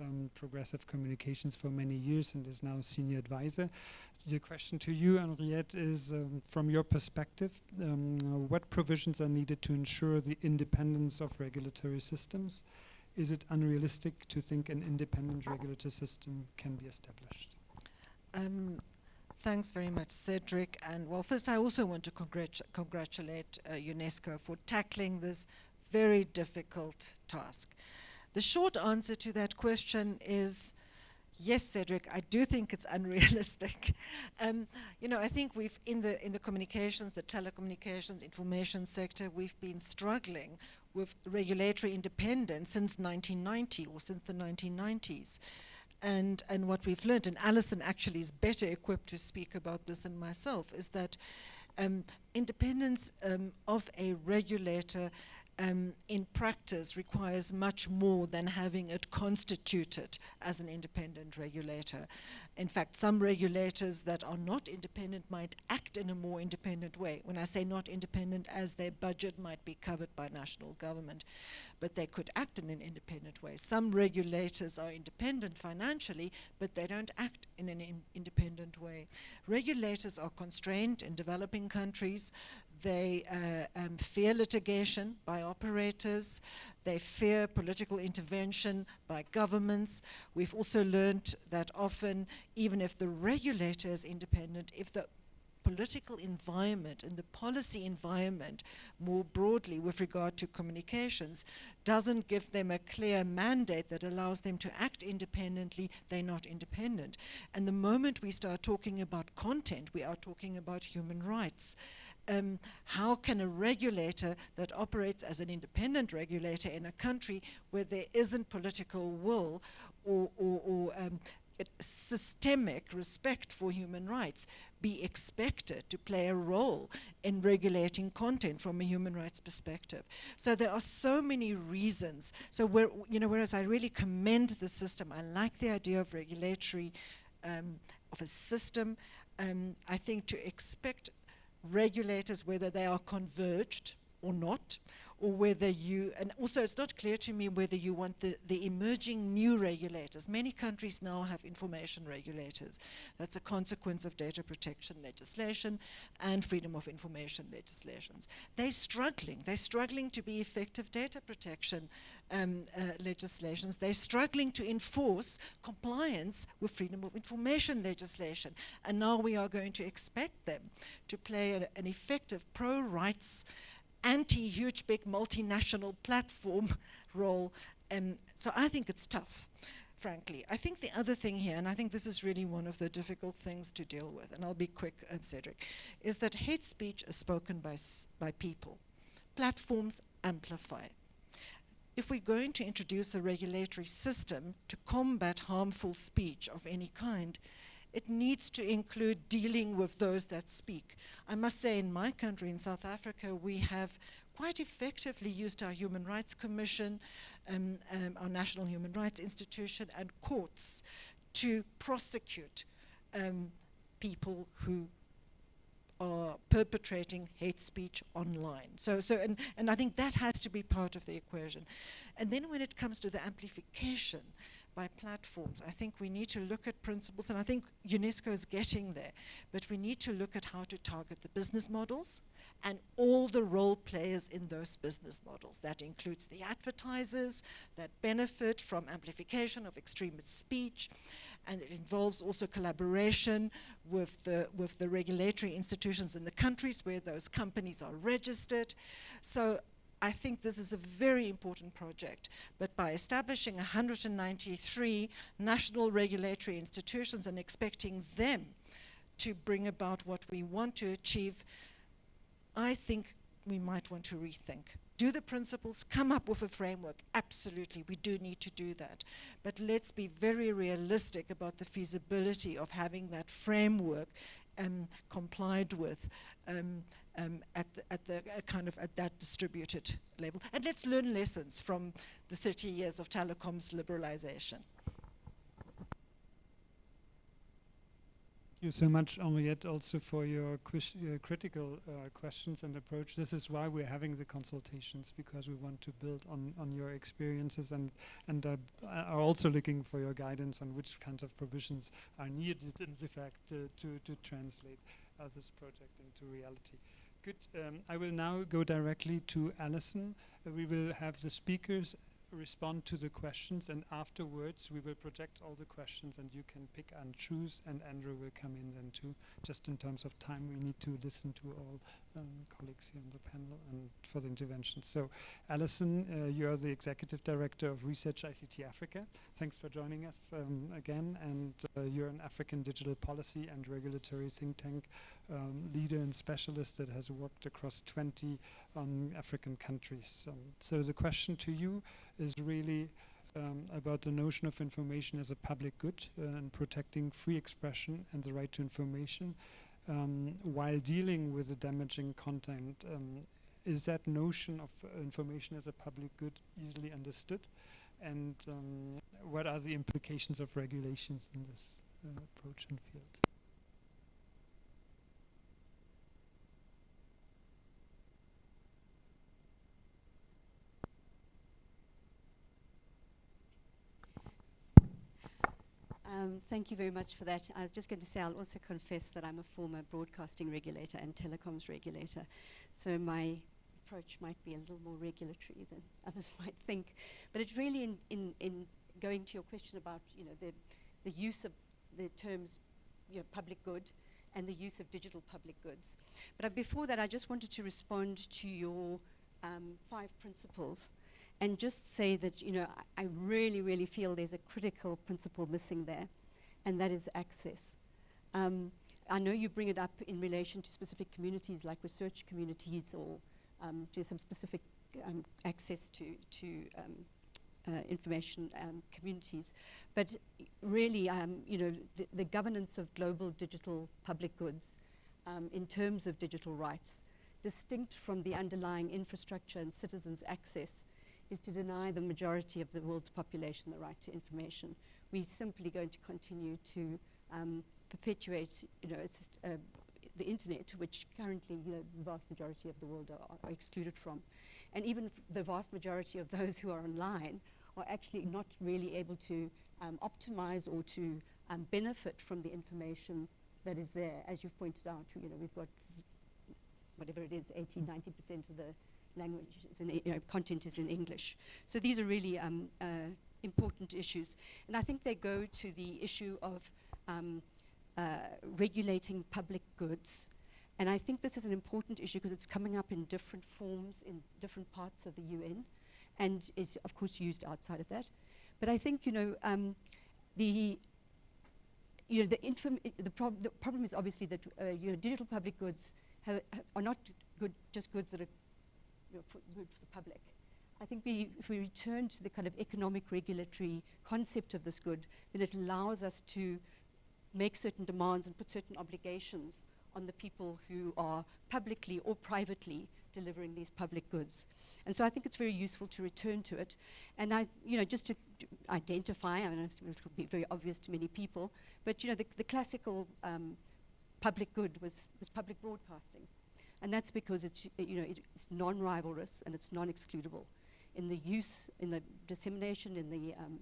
A: um, Progressive Communications for many years and is now senior advisor. The question to you, Henriette, is um, from your perspective, um, what provisions are needed to ensure the independence of regulatory systems? Is it unrealistic to think an independent regulatory system can be established?
K: Thanks very much, Cedric. And well, first, I also want to congrat congratulate uh, UNESCO for tackling this very difficult task. The short answer to that question is yes, Cedric, I do think it's *laughs* unrealistic. um, you know, I think we've, in the, in the communications, the telecommunications, information sector, we've been struggling with regulatory independence since 1990 or since the 1990s and, and what we've learned, and Alison actually is better equipped to speak about this than myself, is that um, independence um, of a regulator um, in practice requires much more than having it constituted as an independent regulator. In fact, some regulators that are not independent might act in a more independent way. When I say not independent, as their budget might be covered by national government, but they could act in an independent way. Some regulators are independent financially, but they don't act in an in independent way. Regulators are constrained in developing countries they uh, um, fear litigation by operators. They fear political intervention by governments. We've also learned that often, even if the regulator is independent, if the political environment and the policy environment more broadly with regard to communications doesn't give them a clear mandate that allows them to act independently, they're not independent. And the moment we start talking about content, we are talking about human rights. Um, how can a regulator that operates as an independent regulator in a country where there isn't political will or, or, or um, systemic respect for human rights be expected to play a role in regulating content from a human rights perspective. So there are so many reasons. So where, you know, whereas I really commend the system, I like the idea of regulatory, um, of a system, um, I think to expect regulators, whether they are converged or not, or whether you, and also it's not clear to me whether you want the, the emerging new regulators. Many countries now have information regulators. That's a consequence of data protection legislation and freedom of information legislations. They're struggling. They're struggling to be effective data protection um, uh, legislations. They're struggling to enforce compliance with freedom of information legislation. And now we are going to expect them to play a, an effective pro-rights anti-huge big multinational platform *laughs* role. And so I think it's tough, frankly. I think the other thing here, and I think this is really one of the difficult things to deal with, and I'll be quick, uh, Cedric, is that hate speech is spoken by, by people. Platforms amplify. If we're going to introduce a regulatory system to combat harmful speech of any kind, it needs to include dealing with those that speak. I must say in my country, in South Africa, we have quite effectively used our Human Rights Commission, um, um, our National Human Rights Institution, and courts to prosecute um, people who are perpetrating hate speech online. So, so and, and I think that has to be part of the equation. And then when it comes to the amplification, by platforms. I think we need to look at principles, and I think UNESCO is getting there, but we need to look at how to target the business models and all the role players in those business models. That includes the advertisers that benefit from amplification of extremist speech, and it involves also collaboration with the, with the regulatory institutions in the countries where those companies are registered. So I think this is a very important project, but by establishing 193 national regulatory institutions and expecting them to bring about what we want to achieve, I think we might want to rethink. Do the principles come up with a framework? Absolutely, we do need to do that. But let's be very realistic about the feasibility of having that framework um, complied with um, um, at, the, at the uh, kind of at that distributed level. And let's learn lessons from the 30 years of telecoms liberalization.
A: Thank you so much, Henriette, also for your uh, critical uh, questions and approach. This is why we're having the consultations, because we want to build on, on your experiences and, and uh, are also looking for your guidance on which kinds of provisions are needed, in fact, uh, to, to translate this project into reality. Good. Um, I will now go directly to Alison. Uh, we will have the speakers respond to the questions and afterwards we will project all the questions and you can pick and choose and Andrew will come in then too. Just in terms of time we need to listen to all um, colleagues here on the panel and for the intervention. So Alison, uh, you are the Executive Director of Research ICT Africa. Thanks for joining us um, again and uh, you're an African digital policy and regulatory think tank um, leader and specialist that has worked across 20 um, African countries. Um, so the question to you is really um, about the notion of information as a public good uh, and protecting free expression and the right to information um, while dealing with the damaging content. Um, is that notion of uh, information as a public good easily understood? And what are the implications of regulations in this uh, approach and field?
L: Um, thank you very much for that. I was just going to say, I'll also confess that I'm a former broadcasting regulator and telecoms regulator. So my approach might be a little more regulatory than *laughs* others might think. But it's really in, in, in going to your question about, you know, the, the use of the terms, you know, public good and the use of digital public goods. But uh, before that, I just wanted to respond to your um, five principles and just say that, you know, I, I really, really feel there's a critical principle missing there, and that is access. Um, I know you bring it up in relation to specific communities like research communities or um, to some specific um, access to, to um, uh, information um, communities. But really, um, you know, the, the, governance of global digital public goods in terms of digital rights, distinct from the underlying infrastructure and citizens' access, is to deny the majority of the world's population the right to information. We're simply going to continue to um, perpetuate, you know, uh, the internet, which currently, you know, the vast majority of the world are, are excluded from. And even the vast majority of those who are online are actually not really able to um, optimize or to um, benefit from the information that is there. As you've pointed out, you know, we've got whatever it is, 80, 90% of the language is in, you know, content is in English. So these are really um, uh, important issues. And I think they go to the issue of um, uh, regulating public goods. And I think this is an important issue because it's coming up in different forms in different parts of the UN and is, of course, used outside of that. But I think, you know, um, the you know, the, the, prob the, problem is obviously that uh, you know, digital public goods are not good, just goods that are you know, for good for the public. I think we, if we return to the kind of economic regulatory concept of this good, then it allows us to make certain demands and put certain obligations on the people who are publicly or privately delivering these public goods. And so I think it's very useful to return to it. And I, you know, just to identify, I mean, it will be very obvious to many people, but you know, the, the classical um, public good was, was public broadcasting. And that's because it's, you know, it's non-rivalrous and it's non-excludable. In the use, in the dissemination, in the um,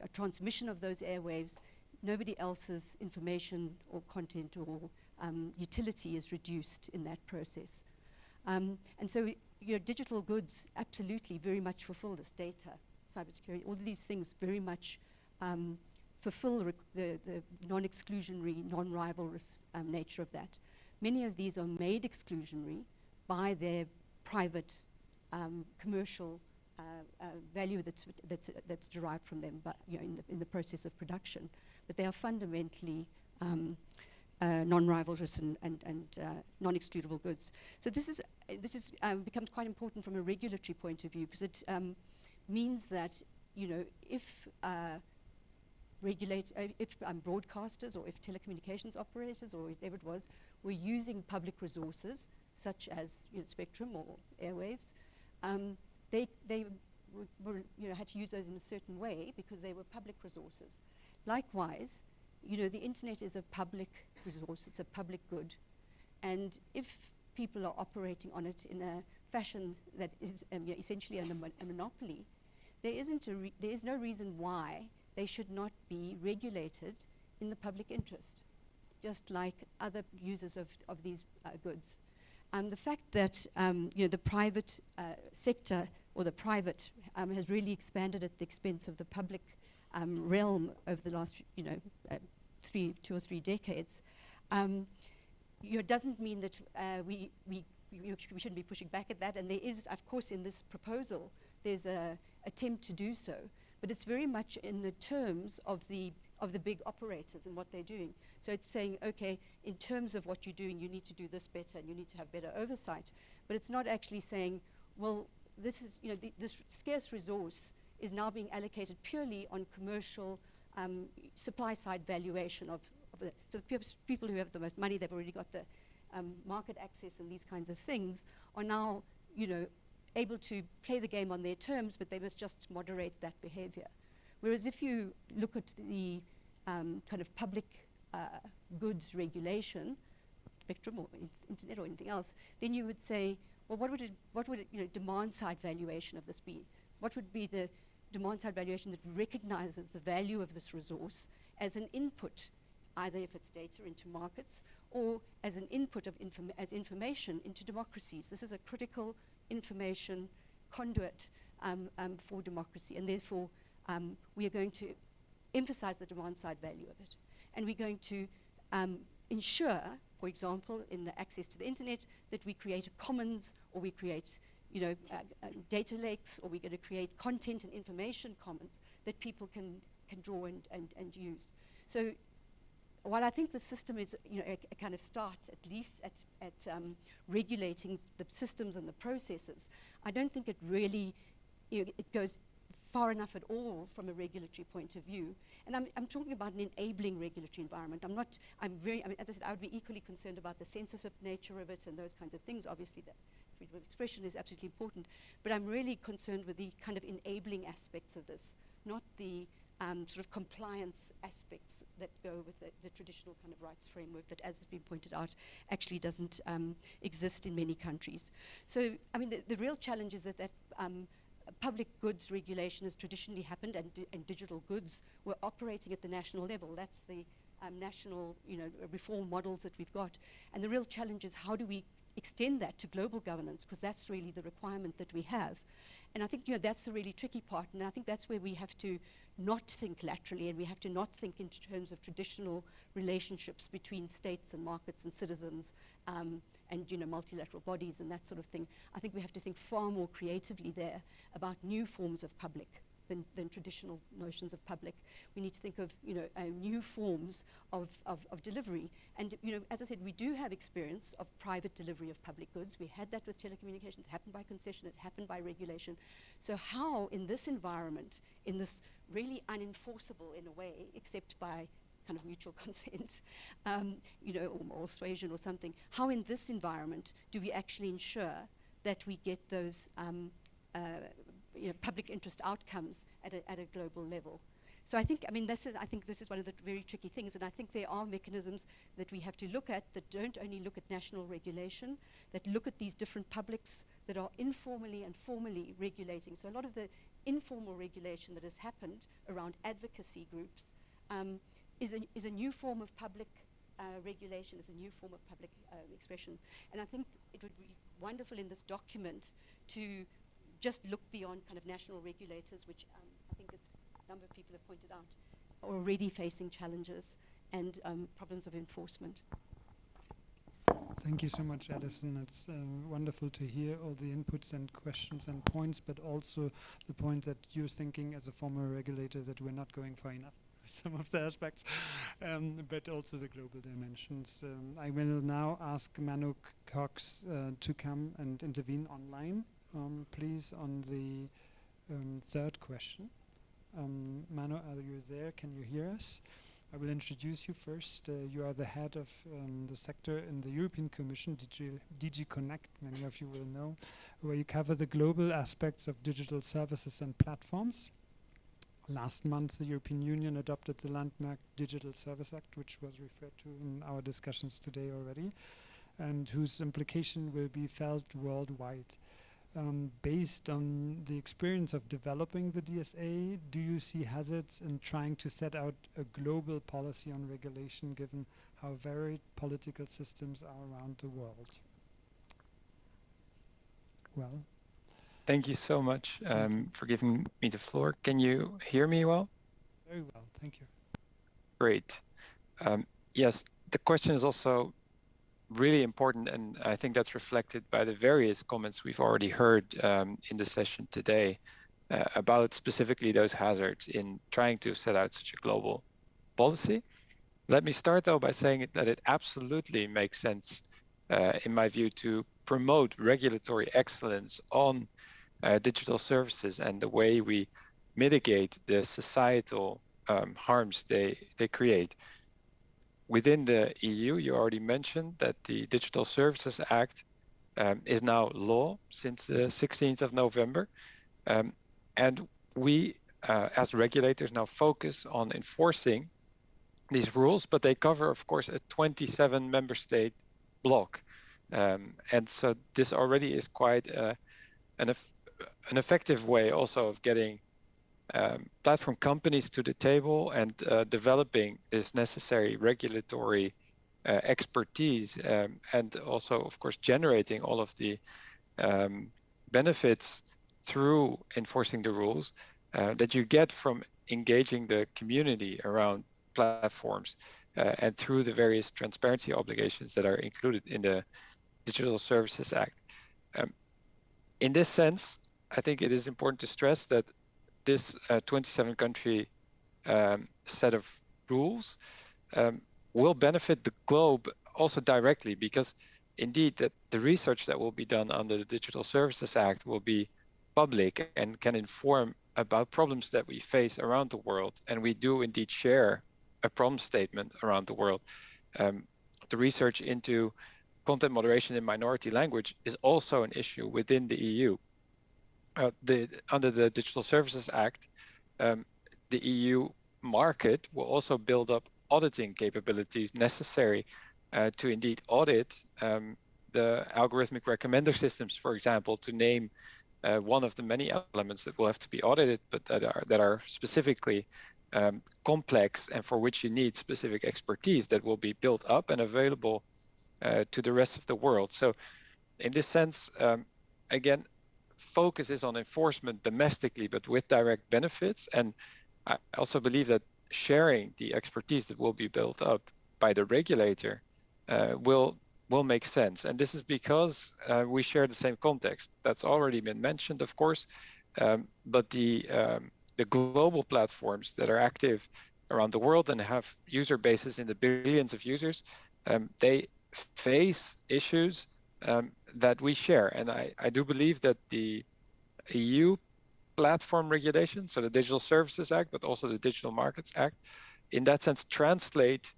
L: uh, transmission of those airwaves, nobody else's information or content or um, utility is reduced in that process. Um, and so your digital goods absolutely very much fulfill this data, cybersecurity, all these things very much um, fulfill the, the, the non-exclusionary, non-rivalrous um, nature of that. Many of these are made exclusionary by their private um, commercial uh, uh, value that's, that's, that's derived from them but, you know, in, the, in the process of production. But they are fundamentally um, uh, non-rivalrous and, and, and uh, non-excludable goods. So this is this is um, becomes quite important from a regulatory point of view because it um, means that you know if uh, regulate uh, if um, broadcasters or if telecommunications operators or whatever it was were using public resources such as you know, spectrum or airwaves, um, they they were, you know had to use those in a certain way because they were public resources. Likewise, you know, the internet is a public resource, it's a public good. And if people are operating on it in a fashion that is um, you know, essentially a, a, monopoly, there, isn't a there is no reason why they should not be regulated in the public interest, just like other users of, of these uh, goods. Um, the fact that um, you know, the private uh, sector or the private um, has really expanded at the expense of the public um, realm over the last, you know, uh, three, two or three decades, um, you know, doesn't mean that uh, we, we, we, we shouldn't be pushing back at that. And there is, of course, in this proposal, there's a attempt to do so. But it's very much in the terms of the of the big operators and what they're doing. So it's saying, okay, in terms of what you're doing, you need to do this better and you need to have better oversight. But it's not actually saying, well, this is, you know, this scarce resource is now being allocated purely on commercial um, supply side valuation of, of the, so the people who have the most money, they've already got the um, market access and these kinds of things, are now, you know, able to play the game on their terms, but they must just moderate that behavior. Whereas if you look at the um, kind of public uh, goods regulation, spectrum or in internet or anything else, then you would say, well, what would it, what would it, you know, demand side valuation of this be? What would be the demand side valuation that recognizes the value of this resource as an input, either if it's data into markets or as an input of inform as information into democracies. This is a critical information conduit um, um, for democracy, and therefore um, we are going to emphasize the demand side value of it. And we're going to um, ensure for example, in the access to the internet, that we create a commons or we create you know, uh, uh, data lakes or we're going to create content and information commons that people can, can draw and, and, and use. So while I think the system is you know, a, a kind of start, at least at, at um, regulating the systems and the processes, I don't think it really you know, it goes far enough at all from a regulatory point of view. And I'm, I'm talking about an enabling regulatory environment. I'm not, I'm very, I mean, as I said, I would be equally concerned about the censorship nature of it and those kinds of things. Obviously, that freedom of expression is absolutely important. But I'm really concerned with the kind of enabling aspects of this, not the um, sort of compliance aspects that go with the, the, traditional kind of rights framework that, as has been pointed out, actually doesn't um, exist in many countries. So, I mean, the, the real challenge is that that um, public goods regulation has traditionally happened and, di and digital goods were operating at the national level. That's the um, national you know, reform models that we've got. And the real challenge is how do we extend that to global governance because that's really the requirement that we have. And I think you know, that's the really tricky part and I think that's where we have to not think laterally and we have to not think in terms of traditional relationships between states and markets and citizens um, and you know, multilateral bodies and that sort of thing. I think we have to think far more creatively there about new forms of public than, than traditional notions of public. We need to think of you know, uh, new forms of, of, of, delivery. And you know, as I said, we do have experience of private delivery of public goods. We had that with telecommunications. It happened by concession. It happened by regulation. So how in this environment, in this really unenforceable in a way, except by kind of mutual *laughs* consent, um, you know, or moral suasion or something. How in this environment do we actually ensure that we get those um, uh, you know, public interest outcomes at a, at a global level? So I think, I mean, this is, I think this is one of the very tricky things, and I think there are mechanisms that we have to look at that don't only look at national regulation, that look at these different publics that are informally and formally regulating. So a lot of the informal regulation that has happened around advocacy groups um, is a, is a new form of public uh, regulation, is a new form of public uh, expression. And I think it would be wonderful in this document to just look beyond kind of national regulators, which um, I think a number of people have pointed out, are already facing challenges and um, problems of enforcement.
A: Thank you so much, Alison. It's uh, wonderful to hear all the inputs and questions and points, but also the point that you're thinking as a former regulator that we're not going far enough *laughs* some of the aspects, um, but also the global dimensions. Um, I will now ask Menno Cox uh, to come and intervene online, um, please, on the um, third question. Um, are you there? Can you hear us? I will introduce you first. Uh, you are the head of um, the sector in the European Commission, DG, DG Connect, many of you will know, where you cover the global aspects of digital services and platforms. Last month, the European Union adopted the Landmark Digital Service Act, which was referred to in our discussions today already, and whose implication will be felt worldwide. Um, based on the experience of developing the DSA, do you see hazards in trying to set out a global policy on regulation given how varied political systems are around the world? Well,
M: Thank you so much um, for giving me the floor. Can you hear me well?
A: Very well, thank you.
M: Great. Um, yes, the question is also really important, and I think that's reflected by the various comments we've already heard um, in the session today uh, about specifically those hazards in trying to set out such a global policy. Let me start though by saying that it absolutely makes sense, uh, in my view, to promote regulatory excellence on uh, digital services and the way we mitigate the societal um, harms they, they create. Within the EU, you already mentioned that the Digital Services Act um, is now law since the 16th of November. Um, and we, uh, as regulators, now focus on enforcing these rules, but they cover, of course, a 27 member state block. Um, and so this already is quite uh, an, an effective way also of getting um, platform companies to the table and uh, developing this necessary regulatory uh, expertise um, and also of course generating all of the um, benefits through enforcing the rules uh, that you get from engaging the community around platforms uh, and through the various transparency obligations that are included in the Digital Services Act. Um, in this sense, I think it is important to stress that this uh, 27 country um, set of rules um, will benefit the globe also directly because indeed that the research that will be done under the Digital Services Act will be public and can inform about problems that we face around the world. And we do indeed share a problem statement around the world. Um, the research into content moderation in minority language is also an issue within the EU. Uh, the, under the Digital Services Act, um, the EU market will also build up auditing capabilities necessary uh, to indeed audit um, the algorithmic recommender systems, for example, to name uh, one of the many elements that will have to be audited, but that are that are specifically um, complex and for which you need specific expertise that will be built up and available uh, to the rest of the world. So, in this sense, um, again, focus is on enforcement domestically, but with direct benefits. And I also believe that sharing the expertise that will be built up by the regulator uh, will will make sense. And this is because uh, we share the same context. That's already been mentioned, of course, um, but the um, the global platforms that are active around the world and have user bases in the billions of users, um, they face issues um, that we share. And I, I do believe that the EU platform regulation, so the Digital Services Act, but also the Digital Markets Act, in that sense translate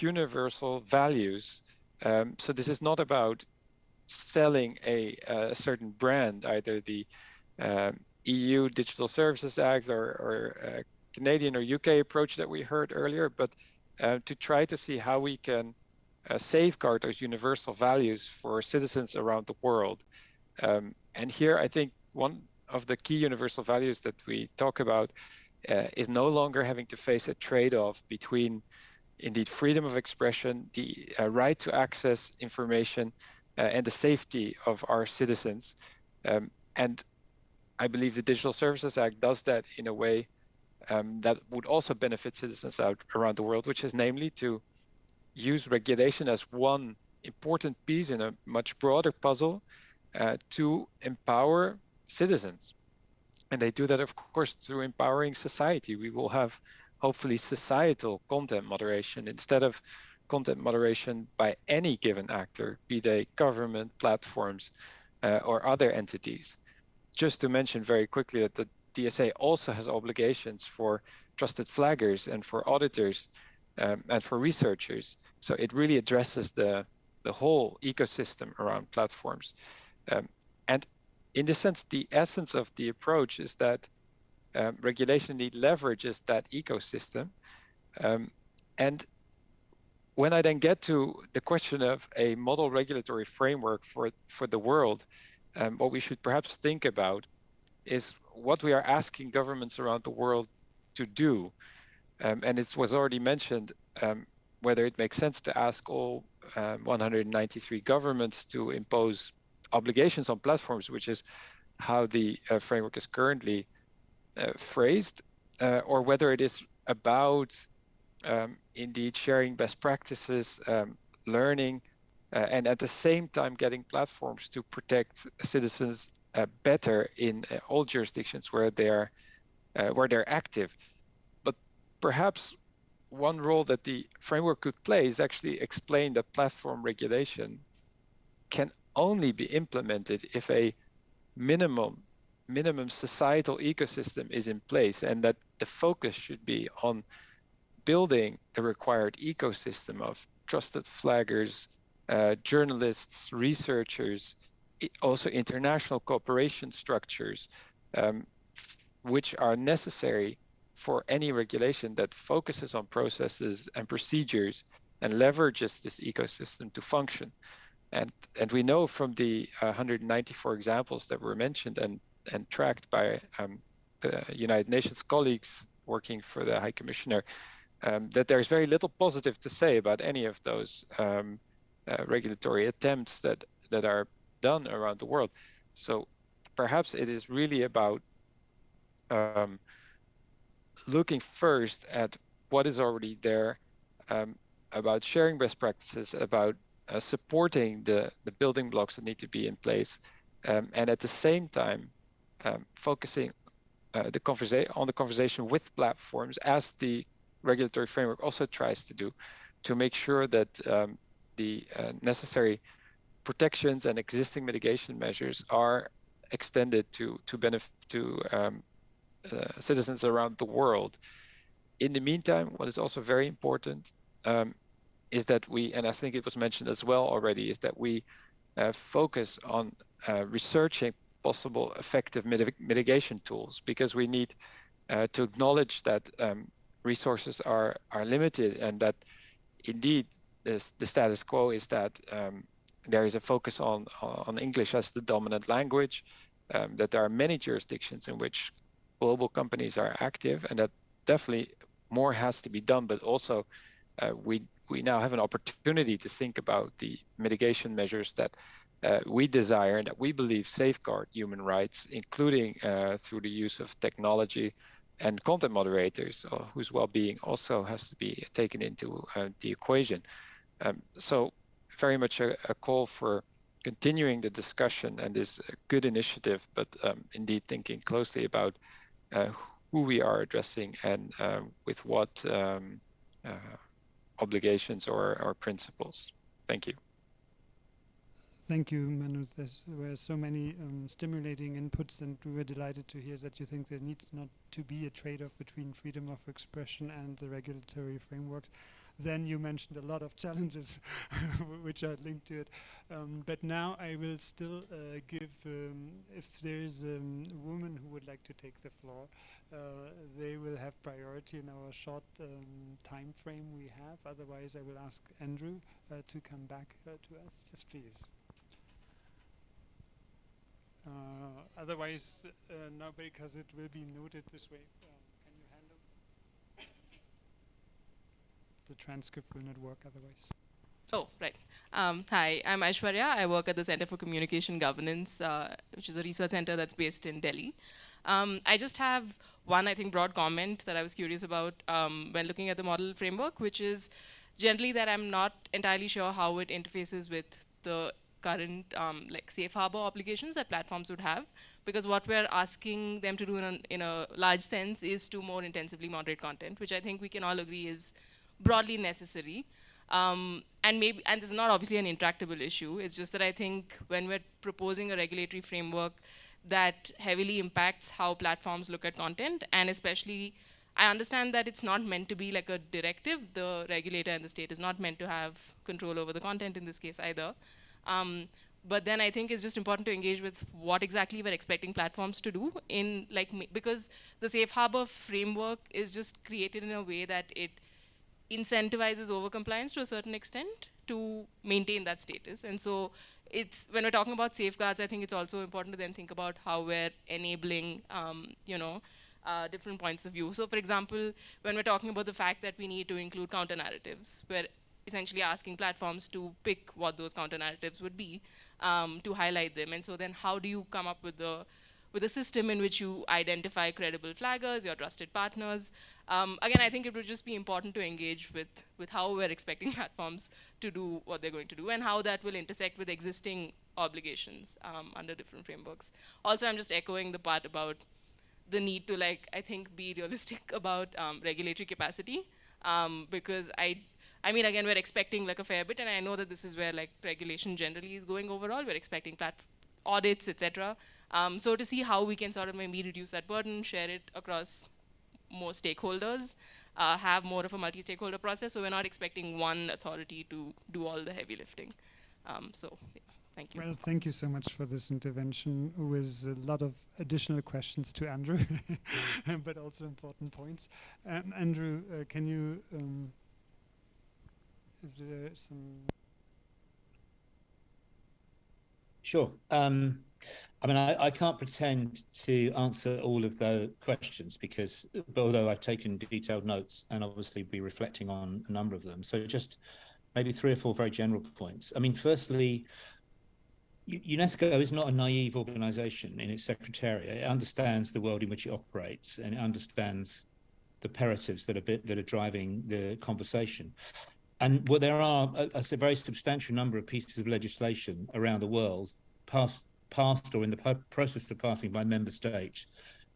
M: universal values um, so this is not about selling a, a certain brand, either the um, EU Digital Services Act or, or uh, Canadian or UK approach that we heard earlier, but uh, to try to see how we can uh, safeguard those universal values for citizens around the world. Um, and here, I think one of the key universal values that we talk about uh, is no longer having to face a trade-off between indeed freedom of expression, the uh, right to access information, uh, and the safety of our citizens. Um, and I believe the Digital Services Act does that in a way um, that would also benefit citizens out around the world, which is namely to use regulation as one important piece in a much broader puzzle uh, to empower citizens. And they do that, of course, through empowering society. We will have hopefully societal content moderation instead of content moderation by any given actor, be they government, platforms, uh, or other entities. Just to mention very quickly that the DSA also has obligations for trusted flaggers and for auditors um, and for researchers. So it really addresses the, the whole ecosystem around platforms. Um, and in the sense, the essence of the approach is that um, regulation need leverages that ecosystem. Um, and when I then get to the question of a model regulatory framework for, for the world, um, what we should perhaps think about is what we are asking governments around the world to do. Um, and it was already mentioned um, whether it makes sense to ask all um, 193 governments to impose obligations on platforms, which is how the uh, framework is currently uh, phrased, uh, or whether it is about um, indeed sharing best practices, um, learning, uh, and at the same time getting platforms to protect citizens better in all jurisdictions where they are where they're active. But perhaps one role that the framework could play is actually explain that platform regulation can only be implemented if a minimum minimum societal ecosystem is in place and that the focus should be on building the required ecosystem of trusted flaggers, uh, journalists, researchers, also international cooperation structures, um, which are necessary for any regulation that focuses on processes and procedures and leverages this ecosystem to function. And, and we know from the uh, 194 examples that were mentioned and and tracked by um, the United Nations colleagues working for the High Commissioner, um, that there's very little positive to say about any of those um, uh, regulatory attempts that that are done around the world. So perhaps it is really about um, looking first at what is already there, um, about sharing best practices, about uh, supporting the, the building blocks that need to be in place, um, and at the same time, um, focusing uh, the conversation on the conversation with platforms as the regulatory framework also tries to do to make sure that um, the uh, necessary protections and existing mitigation measures are extended to to benefit to um, uh, citizens around the world. In the meantime, what is also very important um, is that we, and I think it was mentioned as well already, is that we uh, focus on uh, researching possible effective mitig mitigation tools because we need uh, to acknowledge that um, resources are are limited and that indeed this, the status quo is that um, there is a focus on on English as the dominant language, um, that there are many jurisdictions in which global companies are active, and that definitely more has to be done. But also, uh, we we now have an opportunity to think about the mitigation measures that uh, we desire and that we believe safeguard human rights, including uh, through the use of technology and content moderators, uh, whose well-being also has to be taken into uh, the equation. Um, so very much a, a, call for continuing the discussion and this good initiative, but um, indeed thinking closely about uh, who we are addressing and um, with what um, uh, obligations or, or principles. Thank you.
A: Thank you, Menno. There were so many um, stimulating inputs, and we were delighted to hear that you think there needs not to be a trade-off between freedom of expression and the regulatory frameworks. Then you mentioned a lot of challenges *laughs* which are linked to it. Um, but now I will still uh, give, um, if there is um, a woman who would like to take the floor, uh, they will have priority in our short um, time frame we have. Otherwise, I will ask Andrew uh, to come back uh, to us. Yes, please. Uh, otherwise, uh, no, because it will be noted this way. Uh, can you handle? The transcript will not work otherwise.
N: Oh, right. Um, hi, I'm Aishwarya. I work at the Center for Communication Governance, uh, which is a research center that's based in Delhi. Um, I just have one, I think, broad comment that I was curious about um, when looking at the model framework, which is generally that I'm not entirely sure how it interfaces with the current um, like safe harbor obligations that platforms would have because what we're asking them to do in a, in a large sense is to more intensively moderate content which I think we can all agree is broadly necessary um, and maybe and this is not obviously an intractable issue it's just that I think when we're proposing a regulatory framework that heavily impacts how platforms look at content and especially I understand that it's not meant to be like a directive. The regulator and the state is not meant to have control over the content in this case either. Um, but then I think it's just important to engage with what exactly we're expecting platforms to do in like because the safe harbor framework is just created in a way that it incentivizes overcompliance to a certain extent to maintain that status. And so it's when we're talking about safeguards, I think it's also important to then think about how we're enabling, um, you know, uh, different points of view. So for example, when we're talking about the fact that we need to include counter narratives, we're essentially asking platforms to pick what those counter narratives would be um, to highlight them. And so then how do you come up with the with a system in which you identify credible flaggers, your trusted partners. Um, again, I think it would just be important to engage with, with how we're expecting *laughs* platforms to do what they're going to do and how that will intersect with existing obligations um, under different frameworks. Also, I'm just echoing the part about the need to, like, I think, be realistic *laughs* about um, regulatory capacity um, because I I mean, again, we're expecting like a fair bit, and I know that this is where like regulation generally is going overall. We're expecting audits, etc. Um, so to see how we can sort of maybe reduce that burden, share it across more stakeholders, uh, have more of a multi-stakeholder process. So we're not expecting one authority to do all the heavy lifting. Um, so yeah, thank you.
A: Well, thank you so much for this intervention with a lot of additional questions to Andrew, *laughs* but also important points. Um, Andrew, uh, can you um, is there some?
D: Sure. Um, I mean, I, I, can't pretend to answer all of the questions because, although I've taken detailed notes and obviously be reflecting on a number of them. So just maybe three or four very general points. I mean, firstly, UNESCO is not a naive organization in its secretariat. It understands the world in which it operates and it understands the imperatives that are bit, that are driving the conversation. And well, there are a, a, very substantial number of pieces of legislation around the world passed, passed or in the process of passing by member states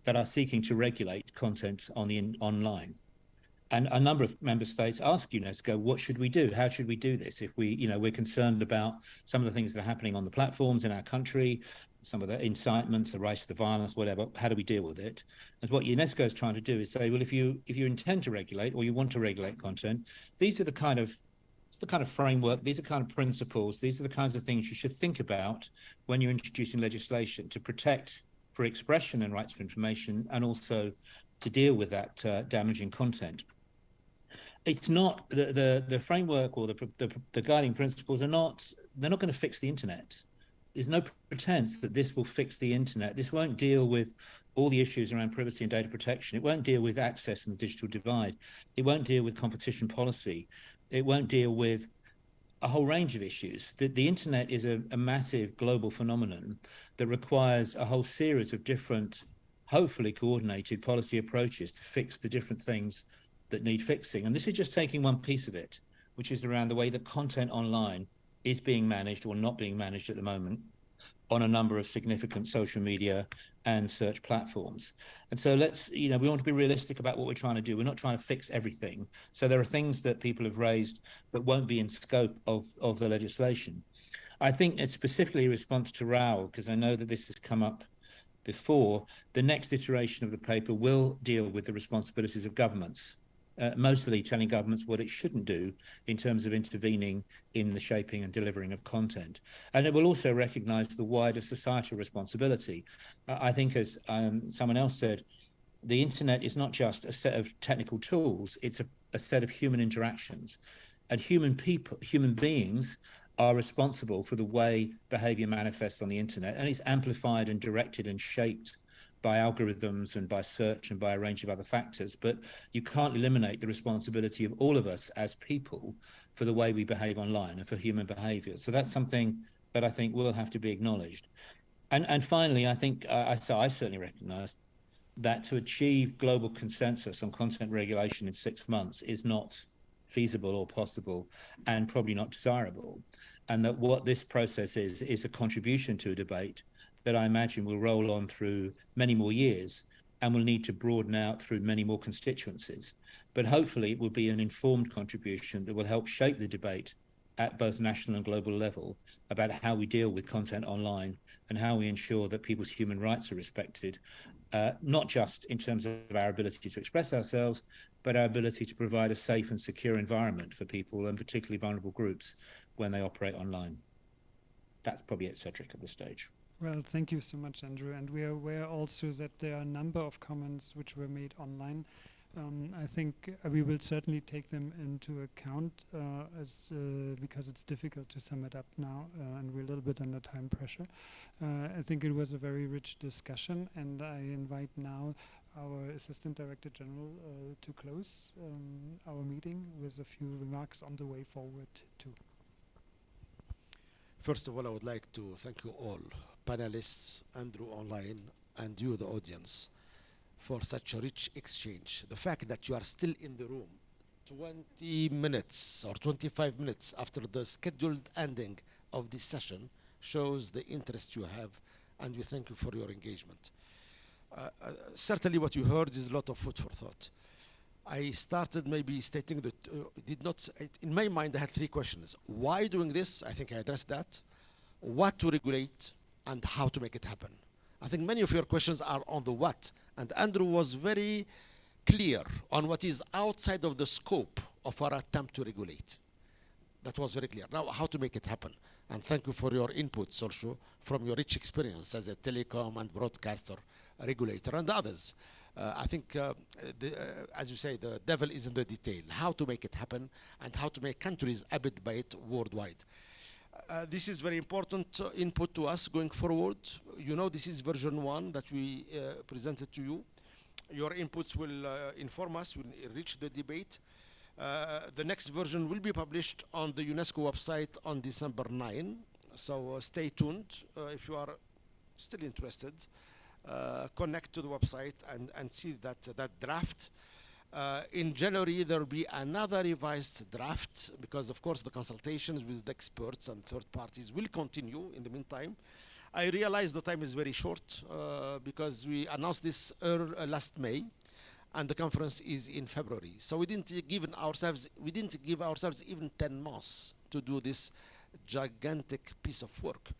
D: that are seeking to regulate content on the in, online. And a number of member states ask UNESCO, what should we do? How should we do this? If we, you know, we're concerned about some of the things that are happening on the platforms in our country, some of the incitements, the to the violence, whatever, how do we deal with it? And what UNESCO is trying to do is say, well, if you if you intend to regulate or you want to regulate content, these are the kind of it's the kind of framework, these are kind of principles, these are the kinds of things you should think about when you're introducing legislation to protect for expression and rights for information and also to deal with that uh, damaging content it's not the, the the framework or the, the the guiding principles are not they're not going to fix the internet there's no pretense that this will fix the internet. This won't deal with all the issues around privacy and data protection. It won't deal with access and the digital divide. It won't deal with competition policy. It won't deal with a whole range of issues. The, the internet is a, a massive global phenomenon that requires a whole series of different hopefully coordinated policy approaches to fix the different things that need fixing. And this is just taking one piece of it, which is around the way that content online is being managed or not being managed at the moment on a number of significant social media and search platforms. And so let's, you know, we want to be realistic about what we're trying to do. We're not trying to fix everything. So there are things that people have raised that won't be in scope of, of the legislation. I think it's specifically a response to Raúl, because I know that this has come up before, the next iteration of the paper will deal with the responsibilities of governments uh, mostly telling governments what it shouldn't do in terms of intervening in the shaping and delivering of content. And it will also recognize the wider societal responsibility. Uh, I think, as um, someone else said, the internet is not just a set of technical tools, it's a, a set of human interactions. And human people, human beings are responsible for the way behavior manifests on the internet and it's amplified and directed and shaped by algorithms and by search and by a range of other factors. But you can't eliminate the responsibility of all of us as people for the way we behave online and for human behavior. So that's something that I think will have to be acknowledged. And, and finally, I think uh, I, so I certainly recognize that to achieve global consensus on content regulation in six months is not feasible or possible and probably not desirable. And that what this process is, is a contribution to a debate that I imagine will roll on through many more years and will need to broaden out through many more constituencies. But hopefully, it will be an informed contribution that will help shape the debate at both national and global level about how we deal with content online and how we ensure that people's human rights are respected, uh, not just in terms of our ability to express ourselves, but our ability to provide a safe and secure environment for people and particularly vulnerable groups when they operate online. That's probably it, Cedric, at this stage.
A: Well, thank you so much, Andrew. And we are aware also that there are a number of comments which were made online. Um, I think uh, we will certainly take them into account uh, as uh, because it's difficult to sum it up now, uh, and we're a little bit under time pressure. Uh, I think it was a very rich discussion, and I invite now our Assistant Director General uh, to close um, our meeting with a few remarks on the way forward too.
B: First of all, I would like to thank you all, panelists, Andrew online, and you, the audience, for such a rich exchange. The fact that you are still in the room 20 minutes or 25 minutes after the scheduled ending of this session shows the interest you have, and we thank you for your engagement. Uh, uh, certainly what you heard is a lot of food for thought. I started maybe stating that uh, did not, in my mind I had three questions. Why doing this? I think I addressed that. What to regulate and how to make it happen. I think many of your questions are on the what. And Andrew was very clear on what is outside of the scope of our attempt to regulate. That was very clear. Now, how to make it happen. And thank you for your inputs also from your rich experience as a telecom and broadcaster regulator and others. Uh, I think, uh, the, uh, as you say, the devil is in the detail. How to make it happen and how to make countries abide by it worldwide. Uh, this is very important uh, input to us going forward. You know, this is version one that we uh, presented to you. Your inputs will inform us, will enrich the debate. the next version will be published on the UNESCO website on December 9. So stay tuned if you are still interested. Uh, connect to the website and, and see that, that draft. Uh, in January, there will be another revised draft because, of course, the consultations with the experts and third parties will continue in the meantime. I realize the time is very short uh, because we announced this uh, last May and the conference is in February. So we didn't give ourselves, we didn't give ourselves even 10 months to do this gigantic piece of work.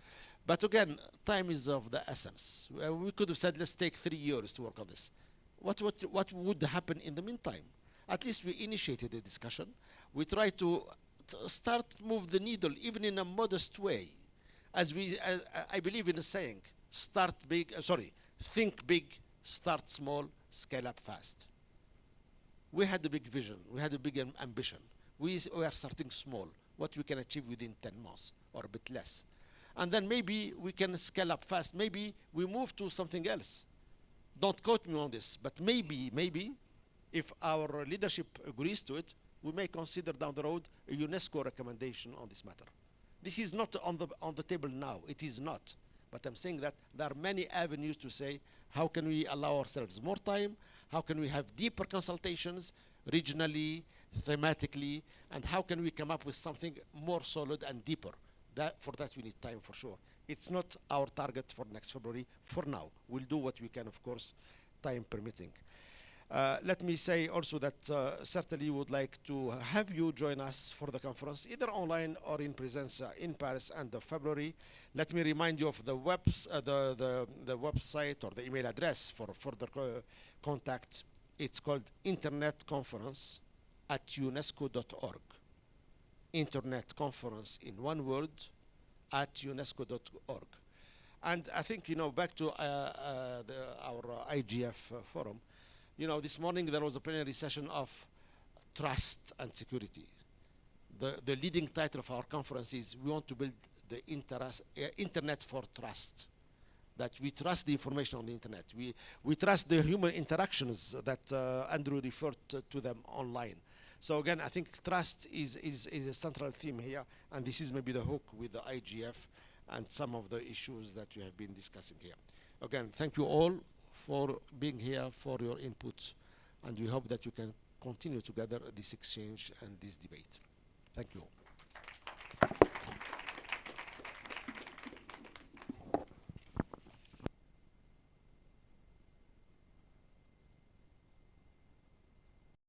B: But again, time is of the essence. Uh, we could have said, let's take three years to work on this. What, what, what would happen in the meantime? At least we initiated a discussion. We try to start move the needle, even in a modest way. As we, I believe in a saying, start big, uh, sorry, think big, start small, scale up fast. We had a big vision. We had a big am ambition. We, we are starting small, what we can achieve within 10 months or a bit less. And then maybe we can scale up fast. Maybe we move to something else. Don't quote me on this, but maybe, maybe, if our leadership agrees to it, we may consider down the road a UNESCO recommendation on this matter. This is not on the, on the table now. It is not. But I'm saying that there are many avenues to say how can we allow ourselves more time? How can we have deeper consultations regionally, thematically, and how can we come up with something more solid and deeper? That, for that we need time for sure. It's not our target for next February for now. We'll do what we can, of course, time permitting. Uh, let me say also that uh, certainly would like to have you join us for the conference, either online or in presence in Paris end of February. Let me remind you of the, webs, uh, the, the, the, website or the email address for further co contact. It's called Internet Conference at unesco.org. Internet Conference in one word at unesco.org. And I think, you know, back to uh, uh, the, our IGF forum, you know, this morning there was a plenary session of trust and security. The, the leading title of our conference is we want to build the interest, uh, internet for trust. That we trust the information on the internet. We, we trust the human interactions that uh, Andrew referred to, them online. So again, I think trust is, is, is a central theme here, and this is maybe the hook with the IGF and some of the issues that we have been discussing here. Again, thank you all for being here, for your inputs, and we hope that you can continue together this exchange and this debate. Thank you.